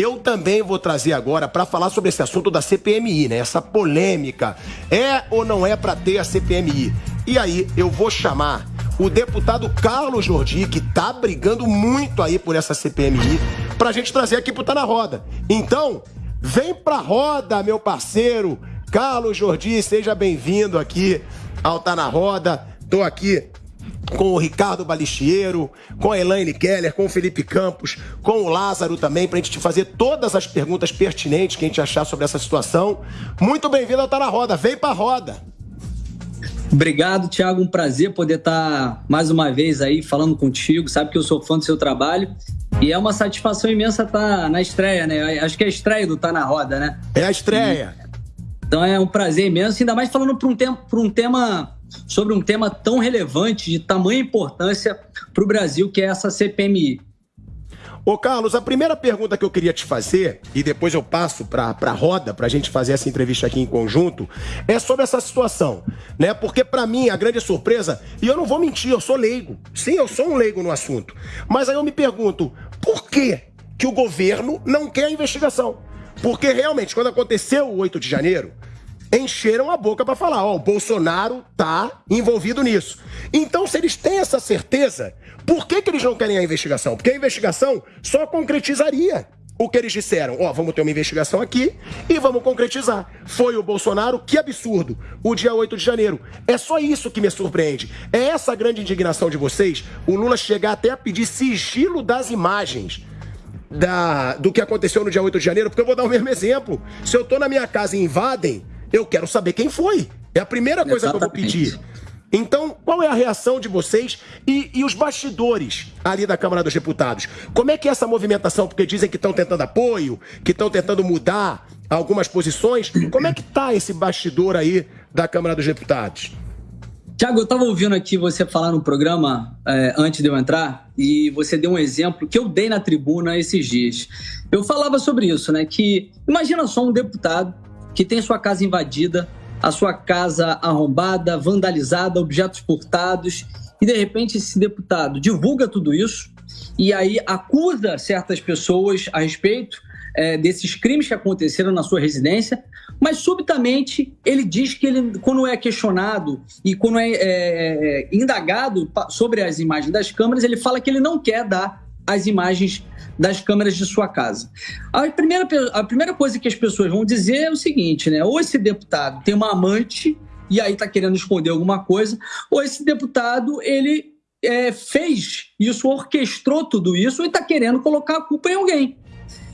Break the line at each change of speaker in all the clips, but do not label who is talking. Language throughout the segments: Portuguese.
Eu também vou trazer agora para falar sobre esse assunto da CPMI, né? Essa polêmica. É ou não é para ter a CPMI? E aí eu vou chamar o deputado Carlos Jordi, que tá brigando muito aí por essa CPMI, pra gente trazer aqui pro Tá na Roda. Então, vem pra roda, meu parceiro. Carlos Jordi, seja bem-vindo aqui ao Tá na Roda. Tô aqui com o Ricardo Balichiero, com a Elaine Keller, com o Felipe Campos, com o Lázaro também, pra gente te fazer todas as perguntas pertinentes que a gente achar sobre essa situação. Muito bem-vindo ao Tá na Roda. Vem pra roda.
Obrigado, Thiago. Um prazer poder estar mais uma vez aí falando contigo. Sabe que eu sou fã do seu trabalho. E é uma satisfação imensa estar na estreia, né? Acho que é a estreia do Tá na Roda, né?
É a estreia.
E... Então é um prazer imenso, ainda mais falando para um, um tema sobre um tema tão relevante, de tamanha importância para o Brasil, que é essa CPMI.
Ô Carlos, a primeira pergunta que eu queria te fazer, e depois eu passo para a roda para a gente fazer essa entrevista aqui em conjunto, é sobre essa situação, né? Porque para mim a grande surpresa, e eu não vou mentir, eu sou leigo. Sim, eu sou um leigo no assunto. Mas aí eu me pergunto, por que que o governo não quer a investigação? Porque realmente, quando aconteceu o 8 de janeiro, encheram a boca para falar, ó, o Bolsonaro tá envolvido nisso. Então, se eles têm essa certeza, por que, que eles não querem a investigação? Porque a investigação só concretizaria o que eles disseram. Ó, vamos ter uma investigação aqui e vamos concretizar. Foi o Bolsonaro, que absurdo, o dia 8 de janeiro. É só isso que me surpreende. É essa grande indignação de vocês, o Lula chegar até a pedir sigilo das imagens da, do que aconteceu no dia 8 de janeiro, porque eu vou dar o mesmo exemplo. Se eu tô na minha casa e invadem, eu quero saber quem foi. É a primeira coisa Exatamente. que eu vou pedir. Então, qual é a reação de vocês e, e, os bastidores ali da Câmara dos Deputados? Como é que é essa movimentação? Porque dizem que estão tentando apoio, que estão tentando mudar algumas posições. Como é que tá esse bastidor aí da Câmara dos Deputados?
Tiago, eu estava ouvindo aqui você falar no programa é, antes de eu entrar e você deu um exemplo que eu dei na tribuna esses dias. Eu falava sobre isso, né? Que imagina só um deputado que tem sua casa invadida, a sua casa arrombada, vandalizada, objetos furtados, e de repente esse deputado divulga tudo isso e aí acusa certas pessoas a respeito é, desses crimes que aconteceram na sua residência, mas subitamente ele diz que ele, quando é questionado e quando é, é, é indagado sobre as imagens das câmeras, ele fala que ele não quer dar as imagens das câmeras de sua casa. A primeira, a primeira coisa que as pessoas vão dizer é o seguinte, né? Ou esse deputado tem uma amante e aí está querendo esconder alguma coisa, ou esse deputado ele é, fez isso, orquestrou tudo isso e está querendo colocar a culpa em alguém.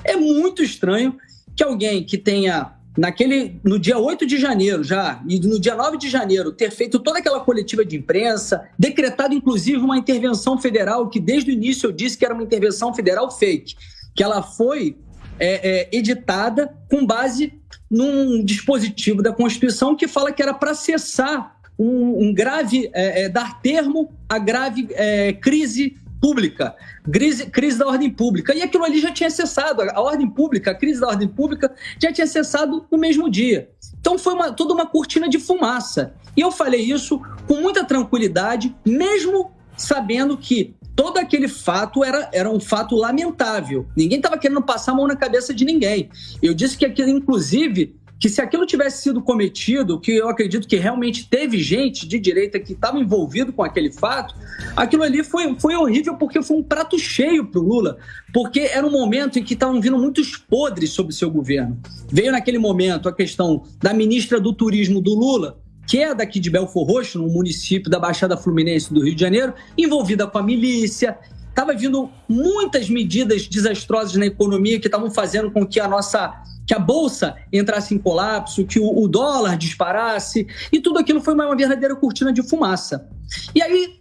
É muito estranho que alguém que tenha naquele no dia 8 de janeiro já e no dia 9 de janeiro ter feito toda aquela coletiva de imprensa, decretado inclusive uma intervenção federal que desde o início eu disse que era uma intervenção federal fake, que ela foi é, é, editada com base num dispositivo da Constituição que fala que era para cessar um, um grave, é, é dar termo à grave é, crise pública, crise, crise da ordem pública. E aquilo ali já tinha cessado, a ordem pública, a crise da ordem pública já tinha cessado no mesmo dia. Então foi uma, toda uma cortina de fumaça. E eu falei isso com muita tranquilidade, mesmo sabendo que todo aquele fato era, era um fato lamentável. Ninguém estava querendo passar a mão na cabeça de ninguém. Eu disse que aquilo, inclusive, que se aquilo tivesse sido cometido, que eu acredito que realmente teve gente de direita que estava envolvido com aquele fato, aquilo ali foi, foi horrível porque foi um prato cheio para o Lula, porque era um momento em que estavam vindo muitos podres sobre o seu governo. Veio naquele momento a questão da ministra do Turismo do Lula, que é daqui de Belfor Roxo, no município da Baixada Fluminense do Rio de Janeiro, envolvida com a milícia, estava vindo muitas medidas desastrosas na economia que estavam fazendo com que a nossa que a bolsa entrasse em colapso, que o, o dólar disparasse, e tudo aquilo foi uma, verdadeira cortina de fumaça. E aí,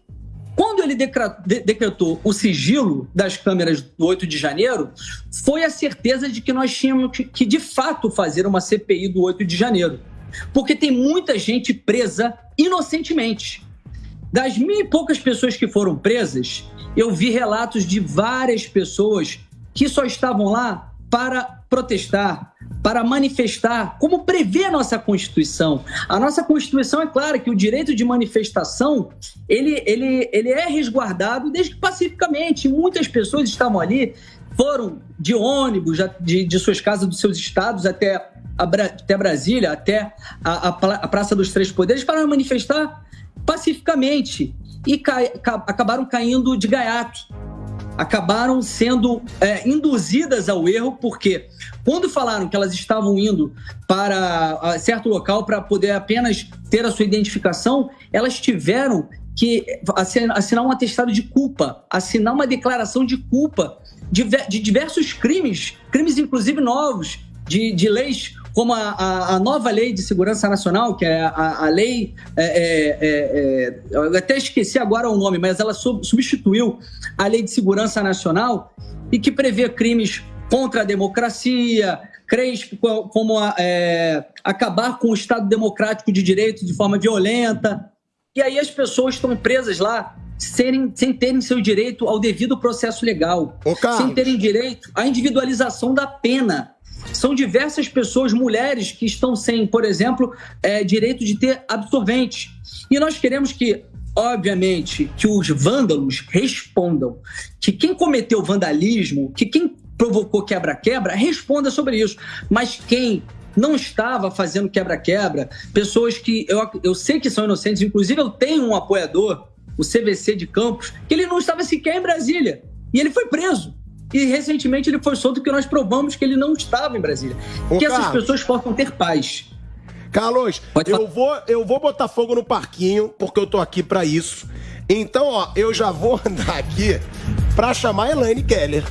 quando ele decretou o sigilo das câmeras do 8 de janeiro, foi a certeza de que nós tínhamos que, de fato, fazer uma CPI do 8 de janeiro. Porque tem muita gente presa inocentemente. Das mil e poucas pessoas que foram presas, eu vi relatos de várias pessoas que só estavam lá para protestar, para manifestar, como prevê a nossa Constituição. A nossa Constituição é clara que o direito de manifestação ele, ele, ele é resguardado desde que pacificamente. Muitas pessoas estavam ali foram de ônibus de, de suas casas, dos seus estados até, a, até Brasília, até a, a, Praça dos Três Poderes para manifestar pacificamente e cai, acabaram caindo de gaiato. Acabaram sendo é, induzidas ao erro, porque quando falaram que elas estavam indo para certo local para poder apenas ter a sua identificação, elas tiveram que assinar um atestado de culpa, assinar uma declaração de culpa de, diversos crimes, crimes inclusive novos, de, de leis como a, a, a, nova lei de segurança nacional, que é a, a lei. É, é, é, é eu até esqueci agora o nome, mas ela sub, substituiu a lei de segurança nacional e que prevê crimes contra a democracia, crimes como é, acabar com o Estado democrático de direito de forma violenta. E aí as pessoas estão presas lá serem, sem terem seu direito ao devido processo legal, sem terem direito à individualização da pena. São diversas pessoas, mulheres, que estão sem, por exemplo, é, direito de ter absorvente. E nós queremos que obviamente, que os vândalos respondam, que quem cometeu vandalismo, que quem provocou quebra-quebra, responda sobre isso. Mas quem não estava fazendo quebra-quebra, pessoas que eu, eu sei que são inocentes, inclusive eu tenho um apoiador, o CVC de Campos, que ele não estava sequer em Brasília. E ele foi preso. E recentemente ele foi solto porque nós provamos que ele não estava em Brasília. Ô, que Carlos, essas pessoas possam ter paz.
Carlos, eu vou, eu vou botar fogo no parquinho, porque eu tô aqui para isso. Então, ó, eu já vou andar aqui para chamar a Elaine Keller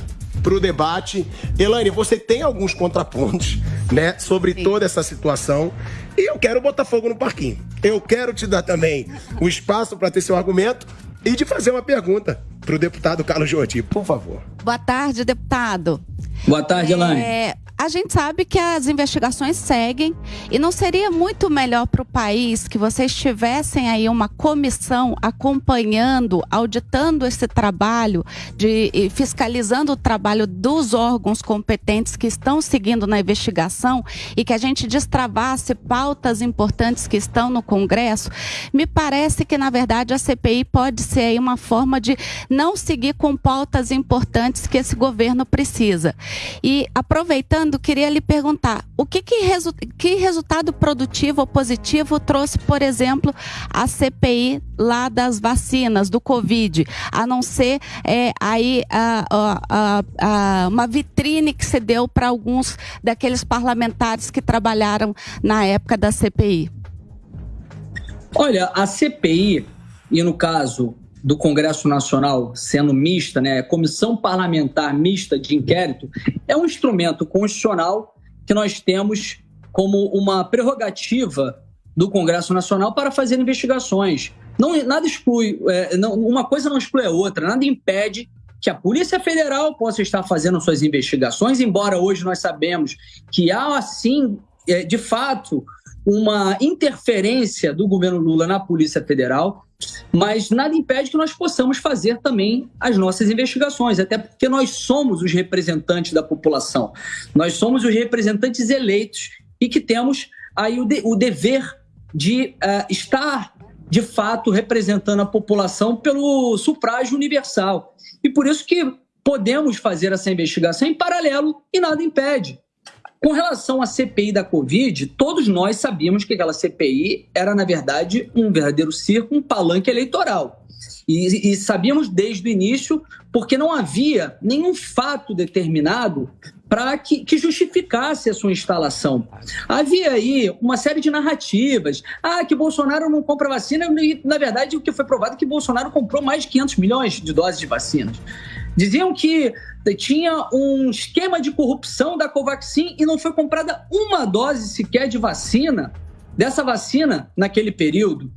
para o debate. Elaine, você tem alguns contrapontos, né, sobre Sim. toda essa situação. E eu quero botar fogo no parquinho. Eu quero te dar também o espaço para ter seu argumento e de fazer uma pergunta para o deputado Carlos Jordi, por favor.
Boa tarde, deputado.
Boa tarde, Elaine. É,
a gente sabe que as investigações seguem e não seria muito melhor para o país que vocês tivessem aí uma comissão acompanhando, auditando esse trabalho, de fiscalizando o trabalho dos órgãos competentes que estão seguindo na investigação e que a gente destravasse pautas importantes que estão no Congresso? Me parece que, na verdade, a CPI pode ser aí uma forma de não seguir com pautas importantes que esse governo precisa. E aproveitando queria lhe perguntar: o que, que, resu que resultado produtivo ou positivo trouxe, por exemplo, a CPI lá das vacinas, do Covid, a não ser é, aí a, a, a, uma vitrine que se deu para alguns daqueles parlamentares que trabalharam na época da CPI?
Olha, a CPI, e no caso do Congresso Nacional sendo mista, né, comissão parlamentar mista de inquérito, é um instrumento constitucional que nós temos como uma prerrogativa do Congresso Nacional para fazer investigações. Não, nada exclui, é, não, uma coisa não exclui a outra, nada impede que a Polícia Federal possa estar fazendo suas investigações, embora hoje nós sabemos que há, assim, é, de fato, uma interferência do governo Lula na Polícia Federal, mas nada impede que nós possamos fazer também as nossas investigações, até porque nós somos os representantes da população, nós somos os representantes eleitos e que temos aí o, de, o dever de uh, estar de fato representando a população pelo sufrágio universal. E por isso que podemos fazer essa investigação em paralelo e nada impede. Com relação à CPI da Covid, todos nós sabíamos que aquela CPI era, na verdade, um verdadeiro circo, um palanque eleitoral. E, e, sabíamos desde o início, porque não havia nenhum fato determinado para que, que, justificasse a sua instalação. Havia aí uma série de narrativas. Ah, que Bolsonaro não compra vacina, e, na verdade, o que foi provado é que Bolsonaro comprou mais de 500 milhões de doses de vacinas. Diziam que tinha um esquema de corrupção da Covaxin e não foi comprada uma dose sequer de vacina, dessa vacina, naquele período.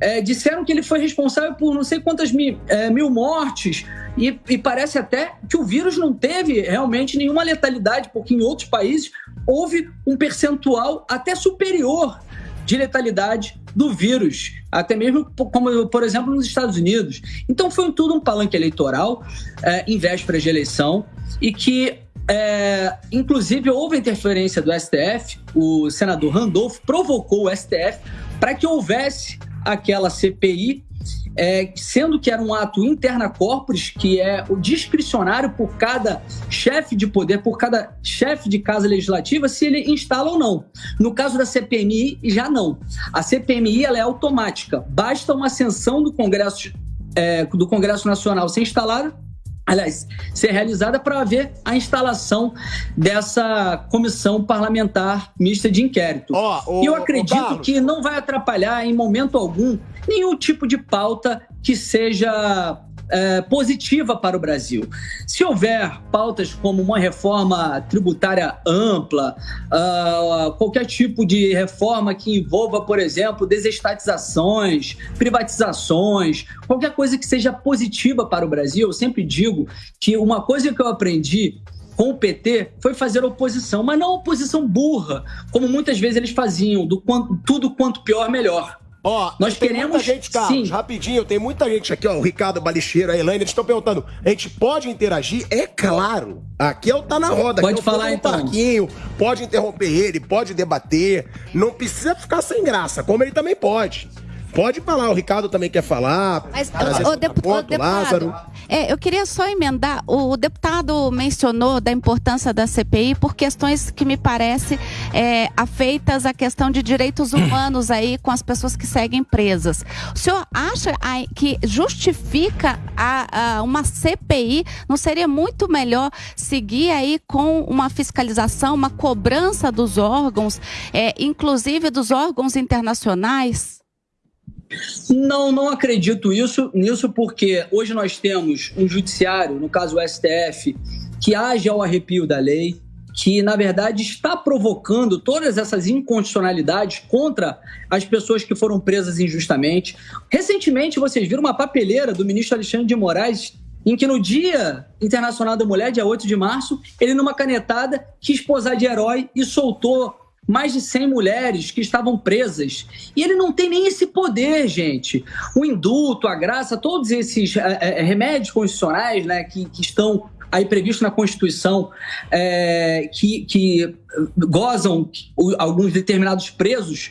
É, disseram que ele foi responsável por não sei quantas mil, é, mil mortes e, e, parece até que o vírus não teve realmente nenhuma letalidade, porque em outros países houve um percentual até superior de letalidade do vírus, até mesmo como, por exemplo, nos Estados Unidos. Então foi tudo um palanque eleitoral é, em vésperas de eleição e que é, inclusive, houve interferência do STF, o senador Randolph provocou o STF para que houvesse aquela CPI é, sendo que era um ato interna corporis, que é o discricionário por cada chefe de poder, por cada chefe de casa legislativa, se ele instala ou não. No caso da CPMI, já não. A CPMI ela é automática. Basta uma ascensão do Congresso, é, do Congresso Nacional ser instalada aliás, ser realizada para haver a instalação dessa comissão parlamentar mista de inquérito. Oh, e eu acredito que não vai atrapalhar em momento algum nenhum tipo de pauta que seja é, positiva para o Brasil. Se houver pautas como uma reforma tributária ampla, uh, qualquer tipo de reforma que envolva, por exemplo, desestatizações, privatizações, qualquer coisa que seja positiva para o Brasil, eu sempre digo que uma coisa que eu aprendi com o PT foi fazer oposição, mas não oposição burra, como muitas vezes eles faziam, do quanto, tudo quanto pior, melhor.
Ó, nós tem queremos. Muita gente, Carlos, sim. rapidinho, tem muita gente aqui, ó. O Ricardo Balicheiro, a Elaine, eles estão perguntando: a gente pode interagir? É claro. Aqui é o Tá na Roda.
Pode é falar então.
Parquinho, pode interromper ele, pode debater. Não precisa ficar sem graça, como ele também pode. Pode falar, o Ricardo também quer falar.
Mas, o, o, depu ponto, o deputado, Lázaro. É, eu queria só emendar. O, deputado mencionou da importância da CPI por questões que me parece é, afeitas à questão de direitos humanos aí com as pessoas que seguem presas. O senhor acha que justifica a, a uma CPI? Não seria muito melhor seguir aí com uma fiscalização, uma cobrança dos órgãos, é, inclusive dos órgãos internacionais?
Não, não acredito isso, nisso, porque hoje nós temos um judiciário, no caso o STF, que age ao arrepio da lei, que na verdade está provocando todas essas incondicionalidades contra as pessoas que foram presas injustamente. Recentemente vocês viram uma papeleira do ministro Alexandre de Moraes em que no Dia Internacional da Mulher, dia 8 de março, ele numa canetada quis posar de herói e soltou mais de 100 mulheres que estavam presas. E ele não tem nem esse poder, gente. O indulto, a graça, todos esses é, é, remédios constitucionais né, que, que estão aí previstos na Constituição, é, que, que gozam alguns determinados presos,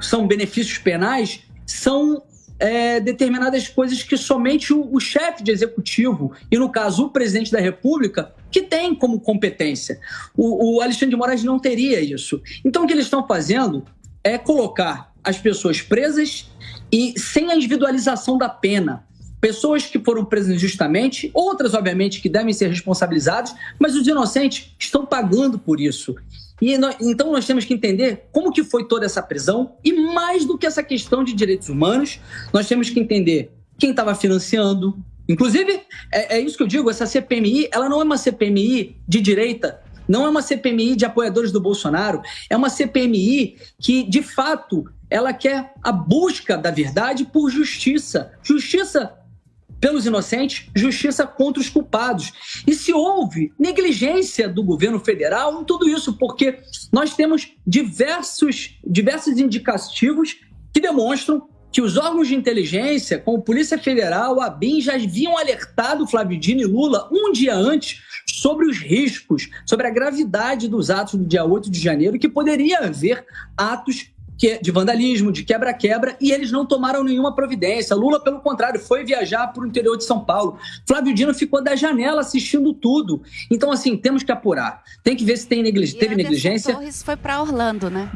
são benefícios penais, são é, determinadas coisas que somente o, o chefe de executivo, e no caso o presidente da República, que tem como competência. O, o Alexandre de Moraes não teria isso. Então o que eles estão fazendo é colocar as pessoas presas e sem a individualização da pena. Pessoas que foram presas injustamente, outras, obviamente, que devem ser responsabilizadas, mas os inocentes estão pagando por isso. E nós, então nós temos que entender como que foi toda essa prisão e mais do que essa questão de direitos humanos, nós temos que entender quem estava financiando. Inclusive, é, é, isso que eu digo, essa CPMI, ela não é uma CPMI de direita, não é uma CPMI de apoiadores do Bolsonaro, é uma CPMI que, de fato, ela quer a busca da verdade por justiça. Justiça pelos inocentes, justiça contra os culpados. E se houve negligência do governo federal em tudo isso, porque nós temos diversos, diversos indicativos que demonstram que os órgãos de inteligência, como Polícia Federal, a BIM, já haviam alertado Flávio Dino e Lula um dia antes sobre os riscos, sobre a gravidade dos atos do dia 8 de janeiro, que poderia haver atos de vandalismo, de quebra-quebra, e eles não tomaram nenhuma providência. Lula, pelo contrário, foi viajar para o interior de São Paulo. Flávio Dino ficou da janela assistindo tudo. Então, assim, temos que apurar. Tem que ver se tem neglig... teve negligência.
Torres foi para Orlando, né?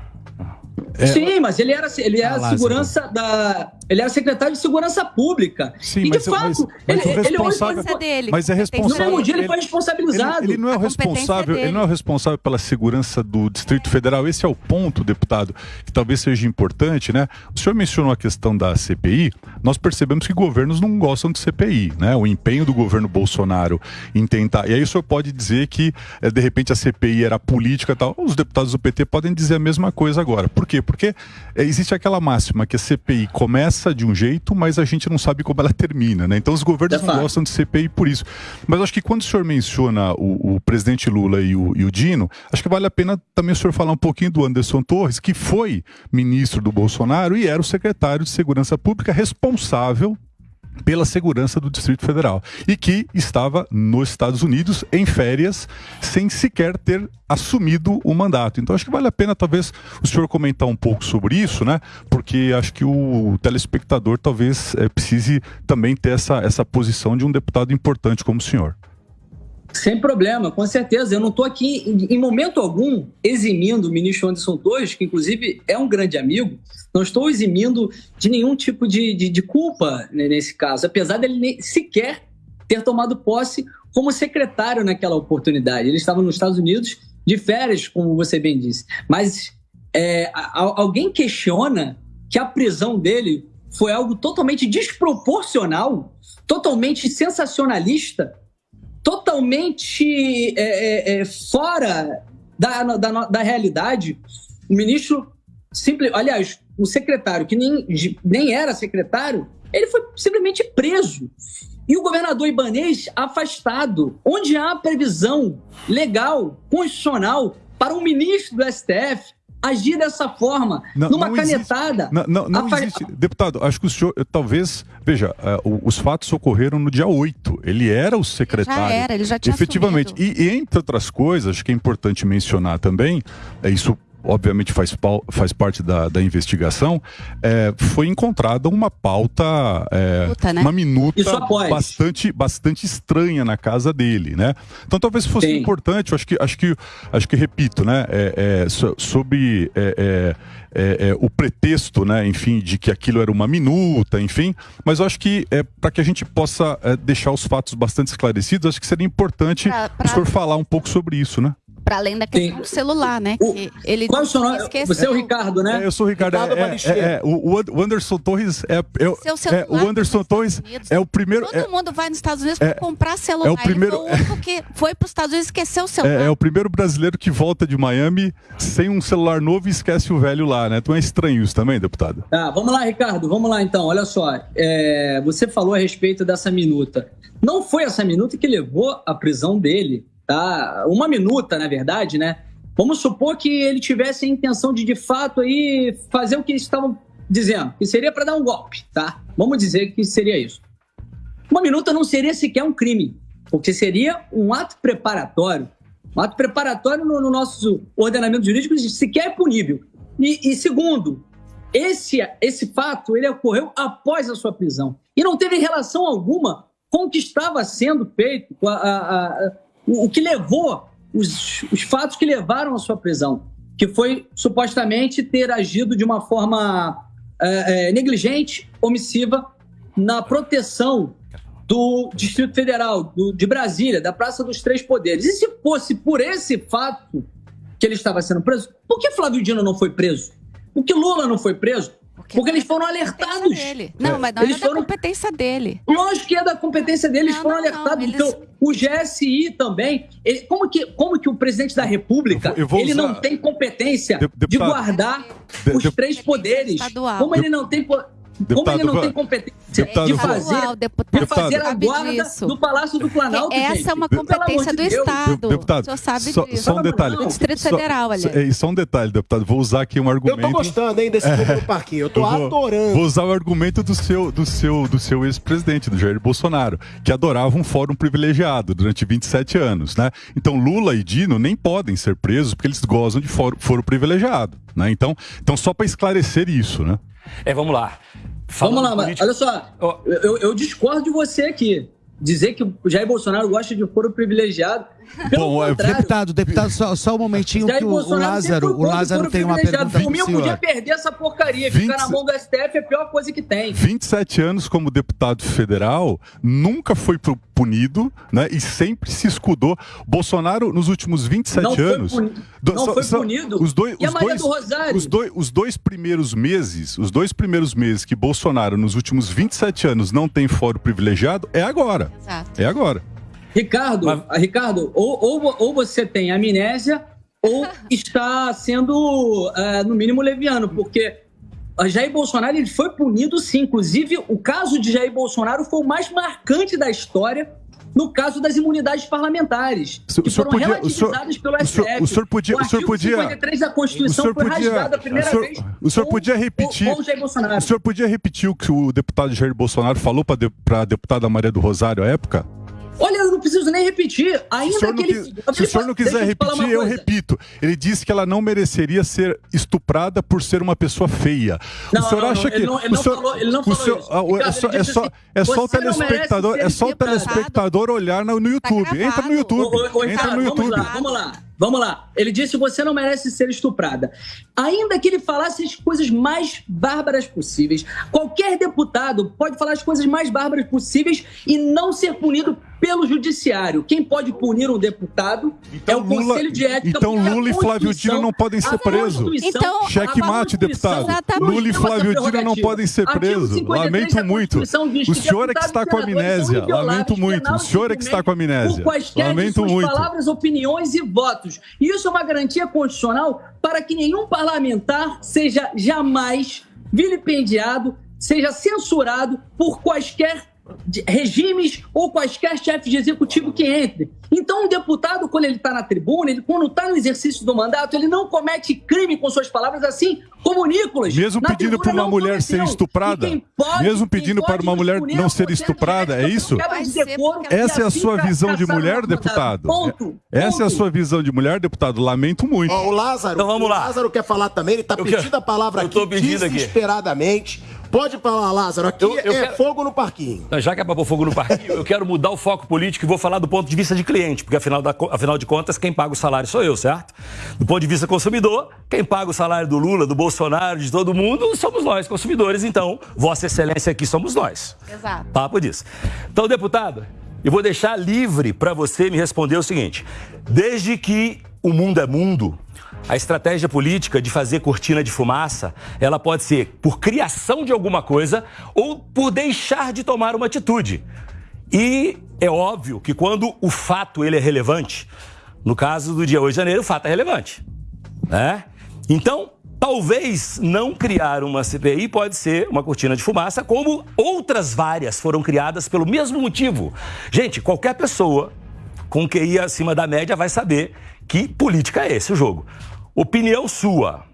É, Sim, mas ele era, ele era ah, segurança da. Ele era secretário de segurança pública.
Sim, e de mas, fato, mas, mas ele, ele responsável, ele dele. Mas é responsável.
No dia ele, foi responsabilizado.
Ele, ele não é o responsável. Ele não é o responsável pela segurança do Distrito Federal. Esse é o ponto, deputado, que talvez seja importante, né? O senhor mencionou a questão da CPI. Nós percebemos que governos não gostam de CPI, né? O empenho do governo Bolsonaro em tentar. E aí o senhor pode dizer que eh, de repente a CPI era política e tal. Os deputados do PT podem dizer a mesma coisa agora. Por quê? Porque é, existe aquela máxima que a CPI começa de um jeito, mas a gente não sabe como ela termina, né? Então os governos não gostam de CPI por isso. Mas acho que quando o senhor menciona o, o presidente Lula e o, e o, Dino, acho que vale a pena também o senhor falar um pouquinho do Anderson Torres, que foi ministro do Bolsonaro e era o secretário de Segurança Pública responsável pela segurança do Distrito Federal e que estava nos Estados Unidos em férias sem sequer ter assumido o mandato. Então acho que vale a pena talvez o senhor comentar um pouco sobre isso, né? Porque acho que o telespectador talvez é, precise também ter essa, essa posição de um deputado importante como o senhor.
Sem problema, com certeza. Eu não estou aqui, em momento algum, eximindo o ministro Anderson Torres, que inclusive é um grande amigo, não estou eximindo de nenhum tipo de, de, de culpa nesse caso, apesar dele sequer ter tomado posse como secretário naquela oportunidade. Ele estava nos Estados Unidos de férias, como você bem disse. Mas é, alguém questiona que a prisão dele foi algo totalmente desproporcional, totalmente sensacionalista totalmente é, é, é, fora da, da, da, realidade. O ministro, simple, aliás, o secretário, que nem, nem era secretário, ele foi simplesmente preso. E o governador Ibanês afastado, onde há previsão legal, constitucional, para um ministro do STF agir dessa forma, não, numa não canetada.
Existe, não, não, não existe. Deputado, acho que o senhor, talvez, veja, uh, os fatos ocorreram no dia 8. Ele era o secretário.
Já era, ele já tinha
Efetivamente. E, e, entre outras coisas, acho que é importante mencionar também, é isso obviamente faz, faz parte da, da investigação, é, foi encontrada uma pauta, é, Puta, né? uma minuta bastante, bastante estranha na casa dele, né? Então talvez fosse Sim. importante, acho que, acho que, acho que repito, né? É, é sobre é, é, é, é, o pretexto, né, enfim, de que aquilo era uma minuta, enfim, mas eu acho que é, para que a gente possa é, deixar os fatos bastante esclarecidos, acho que seria importante pra, pra... o senhor falar um pouco sobre isso, né?
Para além da questão Sim. do celular, né? O,
que ele qual é o seu nome? Você é o Ricardo, né?
É, eu sou o Ricardo. Ricardo é, é, é, o, Anderson Torres é, é o Anderson Torres é o primeiro.
Todo mundo vai nos Estados Unidos para comprar celular. É o primeiro. Ele foi o único que foi para os Estados Unidos e esqueceu o celular.
É, o primeiro brasileiro que volta de Miami sem um celular novo e esquece o velho lá, né? Então é estranho isso também, deputado.
Tá, vamos lá, Ricardo. Vamos lá então. Olha só, você falou a respeito dessa minuta. Não foi essa minuta que levou à prisão dele, tá? Uma minuta, na verdade, né? Vamos supor que ele tivesse a intenção de, de fato, aí fazer o que eles estavam dizendo, que seria para dar um golpe, tá? Vamos dizer que seria isso. Uma minuta não seria sequer um crime, porque seria um ato preparatório. Um ato preparatório no, no nosso ordenamento jurídico sequer é punível. E, e, segundo, esse, esse fato ele ocorreu após a sua prisão e não teve relação alguma com o que estava sendo feito, a, a, a, o, o que levou os, os fatos que levaram à sua prisão, que foi supostamente ter agido de uma forma é, é, negligente, omissiva, na proteção do Distrito Federal, do, de Brasília, da Praça dos Três Poderes. E se fosse por esse fato que ele estava sendo preso, por que Flávio Dino não foi preso? Por que Lula não foi preso? Porque, porque eles foram alertados.
Dele. Não, mas não eles é foram... da competência dele.
Lógico que é da competência dele, eles foram não, alertados. Não, eles... Então, o GSI também. Ele, como, que, como que o presidente da República eu vou, eu ele usar... não tem competência de, de guardar de, os três poderes? Como ele não tem. Deputado, Como ele não tem competência deputado, de fazer, deputado, de fazer a guarda disso. do Palácio do Planalto,
Essa
gente.
é uma competência do Estado.
Deputado, o senhor
sabe
só, disso. Só um detalhe.
Do Distrito Federal, aliás.
É, só um detalhe, deputado. Vou usar aqui um argumento...
Eu tô gostando, hein, desse é, do parquinho. Eu tô eu vou, adorando.
Vou usar o argumento do seu, do seu, do seu ex-presidente, do Jair Bolsonaro, que adorava um fórum privilegiado durante 27 anos, né? Então, Lula e Dino nem podem ser presos porque eles gozam de fórum, fórum privilegiado, né? Então, então só para esclarecer isso, né?
É, vamos lá.
Vamos lá, mas olha só, eu, eu discordo de você aqui. Dizer que o Jair Bolsonaro gosta de foro privilegiado
Bom, é, deputado, deputado, só, só um momentinho que o, o Lázaro, o Lázaro tem uma pergunta
Por mim, eu podia perder essa porcaria. 20... Ficar na mão do STF é a pior coisa que tem.
27 anos como deputado federal, nunca foi punido, né? E sempre se escudou. Bolsonaro, nos últimos 27 não anos.
Foi punido, não foi punido.
Os dois, e os a Maria dois, do Rosário? Os dois, os dois primeiros meses, os dois primeiros meses que Bolsonaro, nos últimos 27 anos, não tem fórum privilegiado, é agora. Exato. É agora.
Ricardo, Mas... Ricardo ou, ou, ou você tem amnésia ou está sendo, uh, no mínimo, leviano, porque Jair Bolsonaro ele foi punido sim. Inclusive, o caso de Jair Bolsonaro foi o mais marcante da história no caso das imunidades parlamentares,
o que foram podia,
relativizadas
o pelo STF. O senhor podia, o, o senhor podia,
53 da Constituição foi podia, rasgado a primeira
o senhor,
vez.
O senhor podia repetir. Com, com o senhor podia repetir o que o deputado Jair Bolsonaro falou para a deputada Maria do Rosário à época?
Olha, eu não preciso nem repetir. Ainda se
que ele. Se o senhor não quiser repetir, eu repito. Ele disse que ela não mereceria ser estuprada por ser uma pessoa feia.
Não, o senhor não, acha não, que. Ele não, ele não senhor, falou, ele não falou senhor, isso.
Ricardo, é só, é só, assim, é só o telespectador, é só o telespectador olhar no, no YouTube. Tá entra no YouTube. O, o, entra no YouTube.
Vamos lá, vamos lá. Vamos lá. Ele disse: você não merece ser estuprada. Ainda que ele falasse as coisas mais bárbaras possíveis. Qualquer deputado pode falar as coisas mais bárbaras possíveis e não ser punido pelo judiciário. Quem pode punir um deputado então, é o Lula, Conselho de Ética.
Então Lula e Flávio Dino não podem ser presos. Então, Cheque mate, deputado. Lula e Flávio Dino não podem ser presos. Lamento muito. O senhor é que está com amnésia. Lamento muito. O senhor é que está com amnésia. Lamento muito.
palavras, opiniões e votos. E isso é uma garantia constitucional para que nenhum parlamentar seja jamais vilipendiado, seja censurado por quaisquer regimes ou quaisquer chefes de executivo que entre. Então, um deputado, quando ele está na tribuna, ele, quando está no exercício do mandato, ele não comete crime com suas palavras, assim como Nicolas.
Mesmo pedindo para uma mulher ser estuprada? Pode, mesmo pedindo para uma mulher não ser estuprada, é isso? Essa é a sua visão de mulher, deputado? Ponto. Essa é a sua visão de mulher, deputado? Lamento muito.
o Lázaro, então, vamos lá. o Lázaro quer falar também, ele está pedindo a palavra aqui desesperadamente. Aqui. Pode falar, Lázaro. Aqui eu, eu é quero... fogo no parquinho.
Já que é para pôr fogo no parquinho, eu quero mudar o foco político e vou falar do ponto de vista de cliente, porque afinal, da, afinal de contas, quem paga o salário sou eu, certo? Do ponto de vista consumidor, quem paga o salário do Lula, do Bolsonaro, de todo mundo, somos nós, consumidores. Então, Vossa Excelência aqui somos nós.
Exato.
Papo disso. Então, deputado, eu vou deixar livre para você me responder o seguinte: desde que o mundo é mundo, a estratégia política de fazer cortina de fumaça, ela pode ser por criação de alguma coisa ou por deixar de tomar uma atitude. E é óbvio que quando o fato ele é relevante, no caso do dia 8 de janeiro, o fato é relevante, né? Então, talvez não criar uma CPI pode ser uma cortina de fumaça, como outras várias foram criadas pelo mesmo motivo. Gente, qualquer pessoa com QI acima da média vai saber que política é esse o jogo. Opinião sua,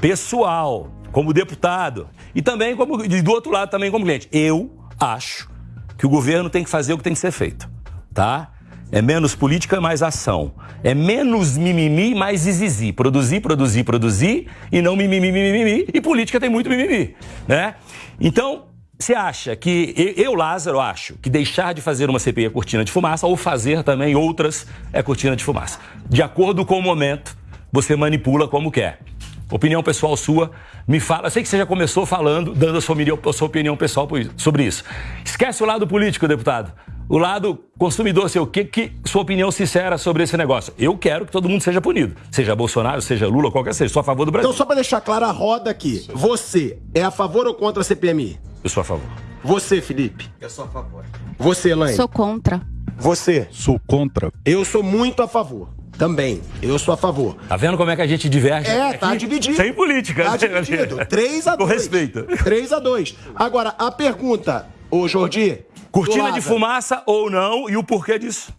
pessoal, como deputado e também como e do outro lado também como cliente. Eu acho que o governo tem que fazer o que tem que ser feito, tá? É menos política, mais ação. É menos mimimi, mais zizizi. Produzir, produzir, produzir e não mimimi, mimimi. E política tem muito mimimi, né? Então, você acha que, eu, Lázaro, acho que deixar de fazer uma CPI é cortina de fumaça ou fazer também outras é cortina de fumaça. De acordo com o momento, você manipula como quer. Opinião pessoal sua, me fala. Eu sei que você já começou falando, dando a sua, a sua opinião pessoal sobre isso. Esquece o lado político, deputado. O lado consumidor seu, que, que sua opinião sincera sobre esse negócio? Eu quero que todo mundo seja punido. Seja Bolsonaro, seja Lula, qualquer seja. Sou a favor do Brasil.
Então, só para deixar clara a roda aqui. Você é a favor ou contra a CPMI?
Eu sou a favor.
Você, Felipe?
Eu sou a favor.
Você, Elaine?
Sou contra.
Você?
Sou contra.
Eu sou muito a favor. Também. Eu sou a favor.
Tá vendo como é que a gente diverge?
É, tá dividido.
Sem política.
Tá dividido. 3 a 2.
Com respeito.
3 a 2. Agora, a pergunta, ô Jordi.
Cortina de fumaça ou não e o porquê disso?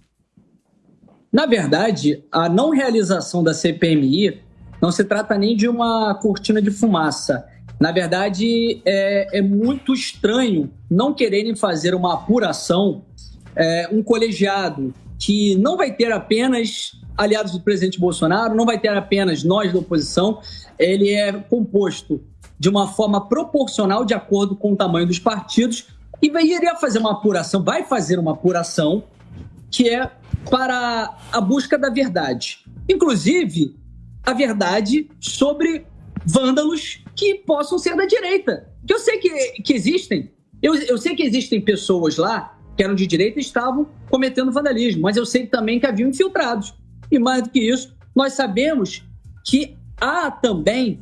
Na verdade, a não realização da CPMI não se trata nem de uma cortina de fumaça. Na verdade, é, é muito estranho não quererem fazer uma apuração, é, um colegiado que não vai ter apenas aliados do presidente Bolsonaro, não vai ter apenas nós da oposição, ele é composto de uma forma proporcional de acordo com o tamanho dos partidos e iria fazer uma apuração, vai fazer uma apuração que é para a busca da verdade. Inclusive, a verdade sobre vândalos que possam ser da direita. Que eu sei que, que existem. Eu, eu sei que existem pessoas lá que eram de direita e estavam cometendo vandalismo, mas eu sei também que haviam infiltrados. E mais do que isso, nós sabemos que há também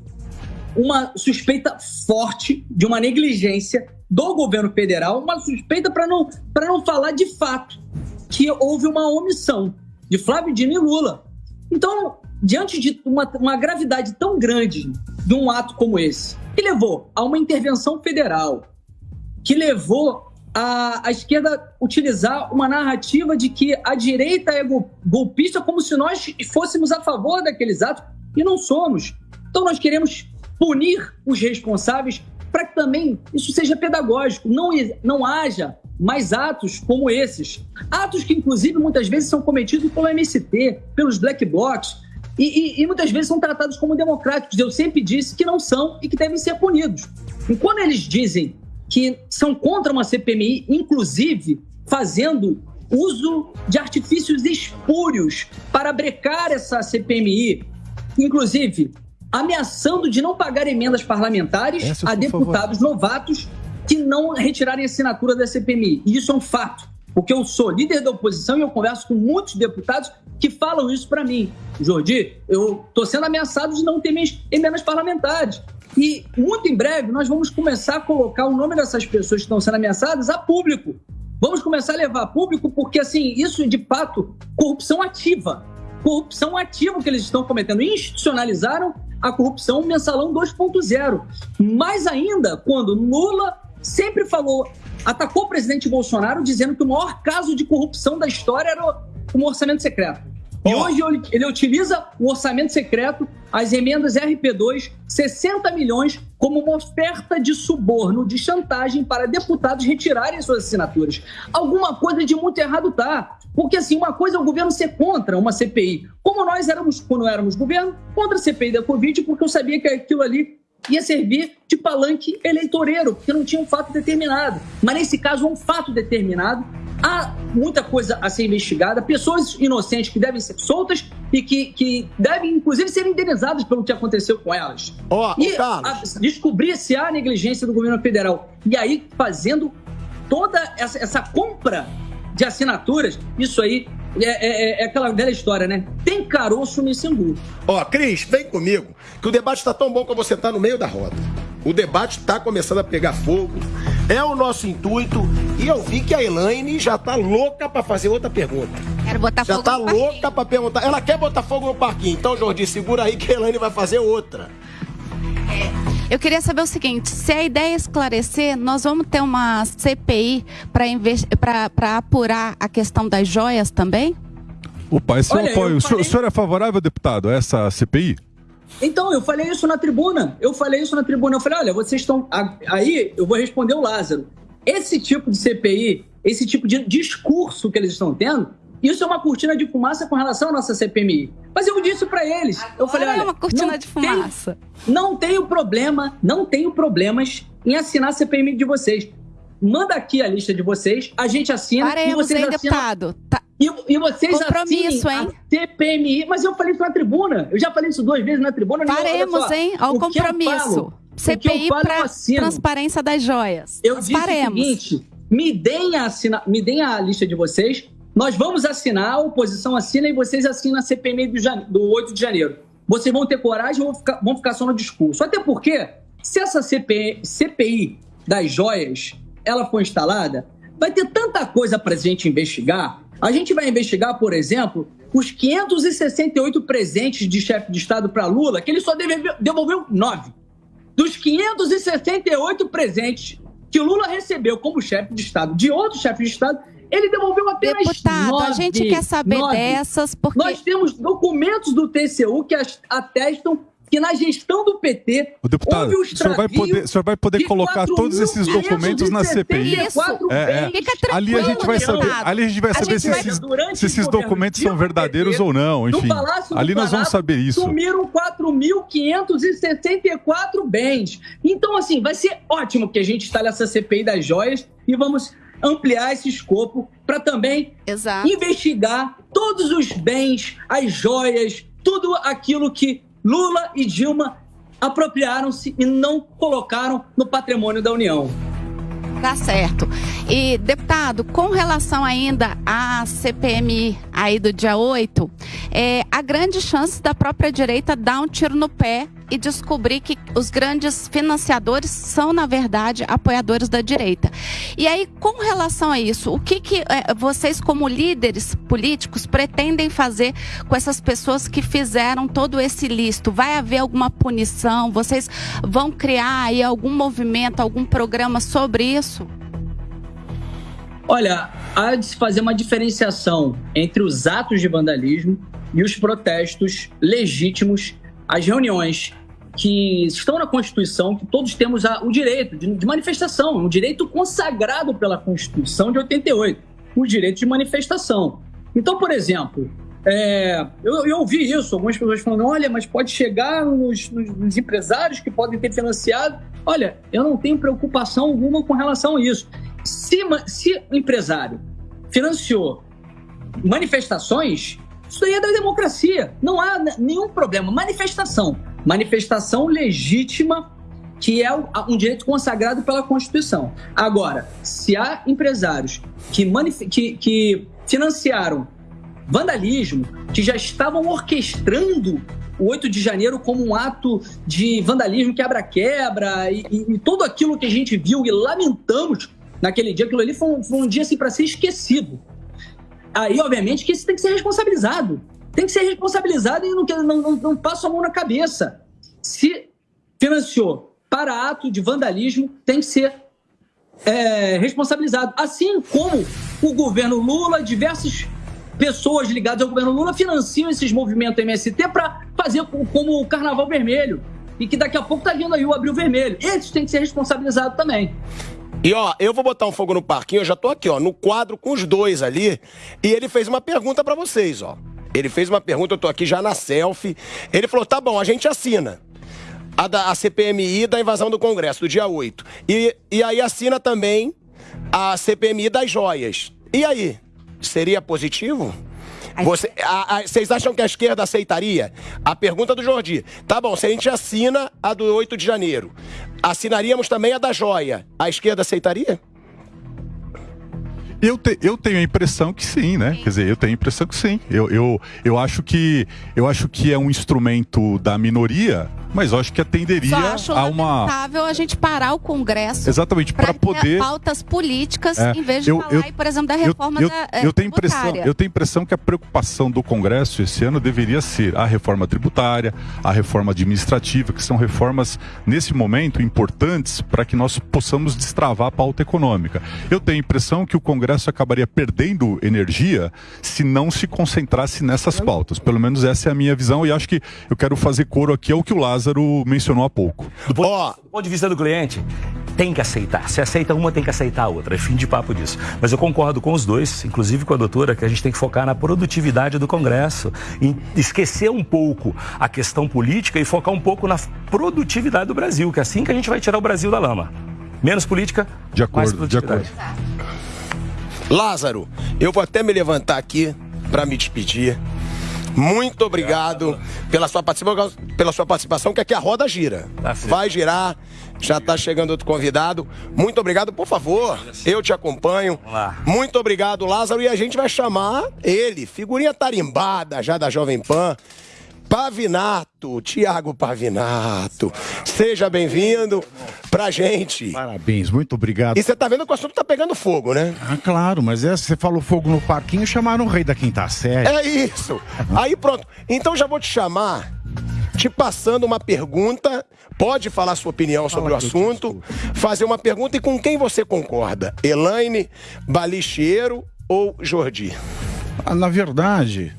uma suspeita forte de uma negligência do governo federal, uma suspeita para não, não falar de fato que houve uma omissão de Flávio Dino e Lula. Então, diante de uma, uma gravidade tão grande de um ato como esse, que levou a uma intervenção federal, que levou a, a, esquerda utilizar uma narrativa de que a direita é golpista como se nós fôssemos a favor daqueles atos e não somos. Então nós queremos punir os responsáveis para que também isso seja pedagógico, não, não haja mais atos como esses. Atos que, inclusive, muitas vezes são cometidos pelo MST, pelos black blocs, e, e, e, muitas vezes são tratados como democráticos. Eu sempre disse que não são e que devem ser punidos. E quando eles dizem que são contra uma CPMI, inclusive fazendo uso de artifícios espúrios para brecar essa CPMI, inclusive ameaçando de não pagar emendas parlamentares Essa, a deputados favor. novatos que não retirarem assinatura da CPMI. E isso é um fato, porque eu sou líder da oposição e eu converso com muitos deputados que falam isso para mim. Jordi, eu estou sendo ameaçado de não ter minhas emendas parlamentares. E muito em breve nós vamos começar a colocar o nome dessas pessoas que estão sendo ameaçadas a público. Vamos começar a levar a público porque, assim, isso de fato corrupção ativa. Corrupção ativa que eles estão cometendo. Institucionalizaram a corrupção mensalão 2.0. Mais ainda, quando Lula sempre falou, atacou o presidente Bolsonaro dizendo que o maior caso de corrupção da história era o orçamento secreto. E hoje ele utiliza o orçamento secreto, as emendas RP2, 60 milhões, como uma oferta de suborno, de chantagem para deputados retirarem suas assinaturas. Alguma coisa de muito errado tá. Porque, assim, uma coisa é o governo ser contra uma CPI. Como nós éramos, quando éramos governo, contra a CPI da Covid, porque eu sabia que aquilo ali ia servir de palanque eleitoreiro, porque não tinha um fato determinado. Mas nesse caso, um fato determinado há muita coisa a ser investigada, pessoas inocentes que devem ser soltas e que, que devem, inclusive, ser indenizadas pelo que aconteceu com elas.
Oh,
e a, descobrir se há negligência do governo federal. E aí, fazendo toda essa, essa compra de assinaturas, isso aí é, é, é, aquela velha história, né? Tem caroço nesse angu.
Ó, Cris, vem comigo, que o debate está tão bom que você está no meio da roda. O debate está começando a pegar fogo. É o nosso intuito. E eu vi que a Elaine já tá louca para fazer outra pergunta.
Quero botar
já
fogo
tá louca para perguntar. Ela quer botar fogo no parquinho. Então, Jordi, segura aí que a Elaine vai fazer outra.
É. Eu queria saber o seguinte: se a ideia é esclarecer, nós vamos ter uma CPI para apurar a questão das joias também?
O pai, seu apoio. O, senhor, o senhor é favorável, deputado, a essa CPI?
Então, eu falei isso na tribuna. Eu falei isso na tribuna. Eu falei, olha, vocês estão. Aí eu vou responder o Lázaro. Esse tipo de CPI, esse tipo de discurso que eles estão tendo, isso é uma cortina de fumaça com relação à nossa CPMI. Mas eu disse para eles, Agora eu falei, olha,
é uma cortina de fumaça.
Tem, não tenho problema, não tenho problemas em assinar a CPMI de vocês. Manda aqui a lista de vocês, a gente assina
Paremos,
e vocês
hein, assinam. deputado. Tá.
E, e vocês
compromisso, hein?
CPMI, mas eu falei isso na tribuna. Eu já falei isso duas vezes na tribuna.
Faremos, hein? Ao compromisso. CPI para transparência das joias.
Eu disse o seguinte, me deem, a assina, me deem a lista de vocês, nós vamos assinar, a oposição assina e vocês assinam a CPMI do, do 8 de janeiro. Vocês vão ter coragem ou vão ficar, vão ficar só no discurso. Até porque, se essa CPI, CPI das joias ela for instalada, vai ter tanta coisa para a gente investigar a gente vai investigar, por exemplo, os 568 presentes de chefe de Estado para Lula, que ele só devolveu nove. Dos 568 presentes que Lula recebeu como chefe de Estado de outro chefe de Estado, ele devolveu apenas
Deputado,
nove.
a gente quer saber nove. dessas porque...
Nós temos documentos do TCU que atestam que na gestão do PT
o deputado, houve o senhor vai poder, o senhor vai poder colocar todos esses documentos na CPI.
Isso. É,
é. Ali a gente vai saber, ali a gente vai saber se, esses, se esses documentos são verdadeiros ou não, enfim. Ali nós vamos saber isso.
Sumiram 4.564 bens. Então, assim, vai ser ótimo que a gente instale essa CPI das joias e vamos ampliar esse escopo para também
Exato.
investigar todos os bens, as joias, tudo aquilo que Lula e Dilma apropriaram-se e não colocaram no patrimônio da União.
Tá certo. E, deputado, com relação ainda à CPMI aí do dia 8, é, a grande chance da própria direita dar um tiro no pé e descobrir que os grandes financiadores são, na verdade, apoiadores da direita. E aí, com relação a isso, o que, que é, vocês, como líderes políticos, pretendem fazer com essas pessoas que fizeram todo esse listo? Vai haver alguma punição? Vocês vão criar aí algum movimento, algum programa sobre isso?
Olha, há de se fazer uma diferenciação entre os atos de vandalismo e os protestos legítimos, as reuniões que estão na Constituição, que todos temos o direito de, manifestação, um direito consagrado pela Constituição de 88, o direito de manifestação. Então, por exemplo, é, eu, eu, ouvi isso, algumas pessoas falando: olha, mas pode chegar nos, nos, nos, empresários que podem ter financiado. Olha, eu não tenho preocupação alguma com relação a isso. Se, se o empresário financiou manifestações, isso aí é da democracia. Não há nenhum problema. Manifestação. Manifestação legítima, que é um direito consagrado pela Constituição. Agora, se há empresários que, que, que financiaram vandalismo, que já estavam orquestrando o 8 de janeiro como um ato de vandalismo, quebra-quebra e, e, e, tudo aquilo que a gente viu e lamentamos naquele dia, aquilo ali foi um, foi um dia assim para ser esquecido. Aí, obviamente, que isso tem que ser responsabilizado. Tem que ser responsabilizado e não, não, não, não passa a mão na cabeça. Se financiou para ato de vandalismo, tem que ser é, responsabilizado. Assim como o governo Lula, diversas pessoas ligadas ao governo Lula financiam esses movimentos MST para fazer como o Carnaval Vermelho. E que daqui a pouco tá vindo aí o Abril Vermelho. Esses têm que ser responsabilizados também.
E ó, eu vou botar um fogo no parquinho, eu já tô aqui, ó, no quadro com os dois ali. E ele fez uma pergunta para vocês, ó. Ele fez uma pergunta, eu tô aqui já na selfie. Ele falou: tá bom, a gente assina. A, da, a CPMI da invasão do Congresso, do dia 8. E, e aí assina também a CPMI das joias. E aí? Seria positivo? Você, a, a, vocês acham que a esquerda aceitaria? A pergunta do Jordi. Tá bom, se a gente assina a do 8 de janeiro, assinaríamos também a da joia. A esquerda aceitaria?
Eu, te, eu tenho a impressão que sim, né? Quer dizer, eu tenho a impressão que sim. Eu, eu, eu, acho que, eu acho que é um instrumento da minoria mas eu acho que atenderia Só acho a uma.
lamentável a gente parar o Congresso.
Exatamente, para poder.
pautas políticas, é, em vez de eu, falar, eu, por exemplo, da reforma
eu,
da.
Eu, eu tenho impressão, eu tenho impressão que a preocupação do Congresso esse ano deveria ser a reforma tributária, a reforma administrativa, que são reformas, nesse momento, importantes para que nós possamos destravar a pauta econômica. Eu tenho a impressão que o Congresso acabaria perdendo energia se não se concentrasse nessas pautas. Pelo menos essa é a minha visão e acho que eu quero fazer coro aqui ao que o Lázaro Lázaro mencionou há pouco.
Do ponto, oh. do ponto de vista do cliente, tem que aceitar. Se aceita uma, tem que aceitar a outra. É fim de papo disso. Mas eu concordo com os dois, inclusive com a doutora, que a gente tem que focar na produtividade do Congresso. Em esquecer um pouco a questão política e focar um pouco na produtividade do Brasil, que é assim que a gente vai tirar o Brasil da lama. Menos política,
de acordo,
mais
produtividade. De
acordo. Lázaro, eu vou até me levantar aqui para me despedir. Muito obrigado pela sua participação, pela sua participação, que aqui a roda gira. Tá Vai girar. Já está chegando outro convidado. Muito obrigado, por favor. Eu te acompanho. Muito obrigado, Lázaro. E a gente vai chamar ele, figurinha tarimbada já da Jovem Pan. Pavinato, Tiago Pavinato. Seja bem-vindo pra gente.
Parabéns, muito obrigado.
E você tá vendo que o assunto tá pegando fogo, né?
Ah, claro, mas é, você falou fogo no parquinho, chamaram o rei da quinta série.
É isso. Aí pronto. Então já vou te chamar, te passando uma pergunta. Pode falar sua opinião sobre Fala o assunto, fazer uma pergunta e com quem você concorda? Elaine, Balicheiro ou Jordi?
Ah, na verdade,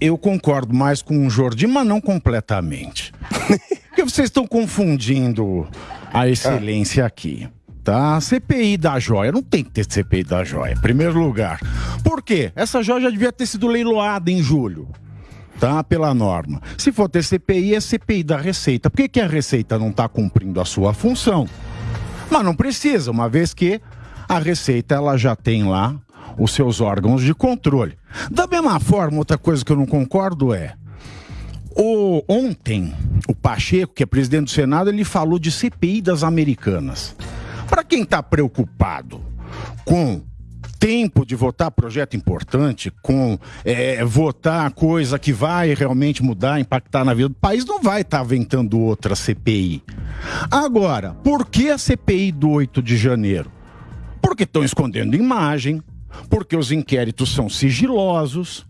eu concordo mais com o Jordi, mas não completamente. Porque vocês estão confundindo a excelência aqui. Tá? CPI da joia. Não tem que ter CPI da joia, em primeiro lugar. Por quê? Essa joia já devia ter sido leiloada em julho. Tá? Pela norma. Se for ter CPI, é CPI da Receita. Por que, que a Receita não está cumprindo a sua função? Mas não precisa, uma vez que a Receita ela já tem lá os seus órgãos de controle. Da mesma forma, outra coisa que eu não concordo é o, ontem, o Pacheco, que é presidente do Senado, ele falou de CPI das americanas. Para quem está preocupado com tempo de votar projeto importante, com é, votar coisa que vai realmente mudar, impactar na vida do país, não vai estar tá aventando outra CPI. Agora, por que a CPI do 8 de janeiro? Porque estão escondendo imagem, porque os inquéritos são sigilosos,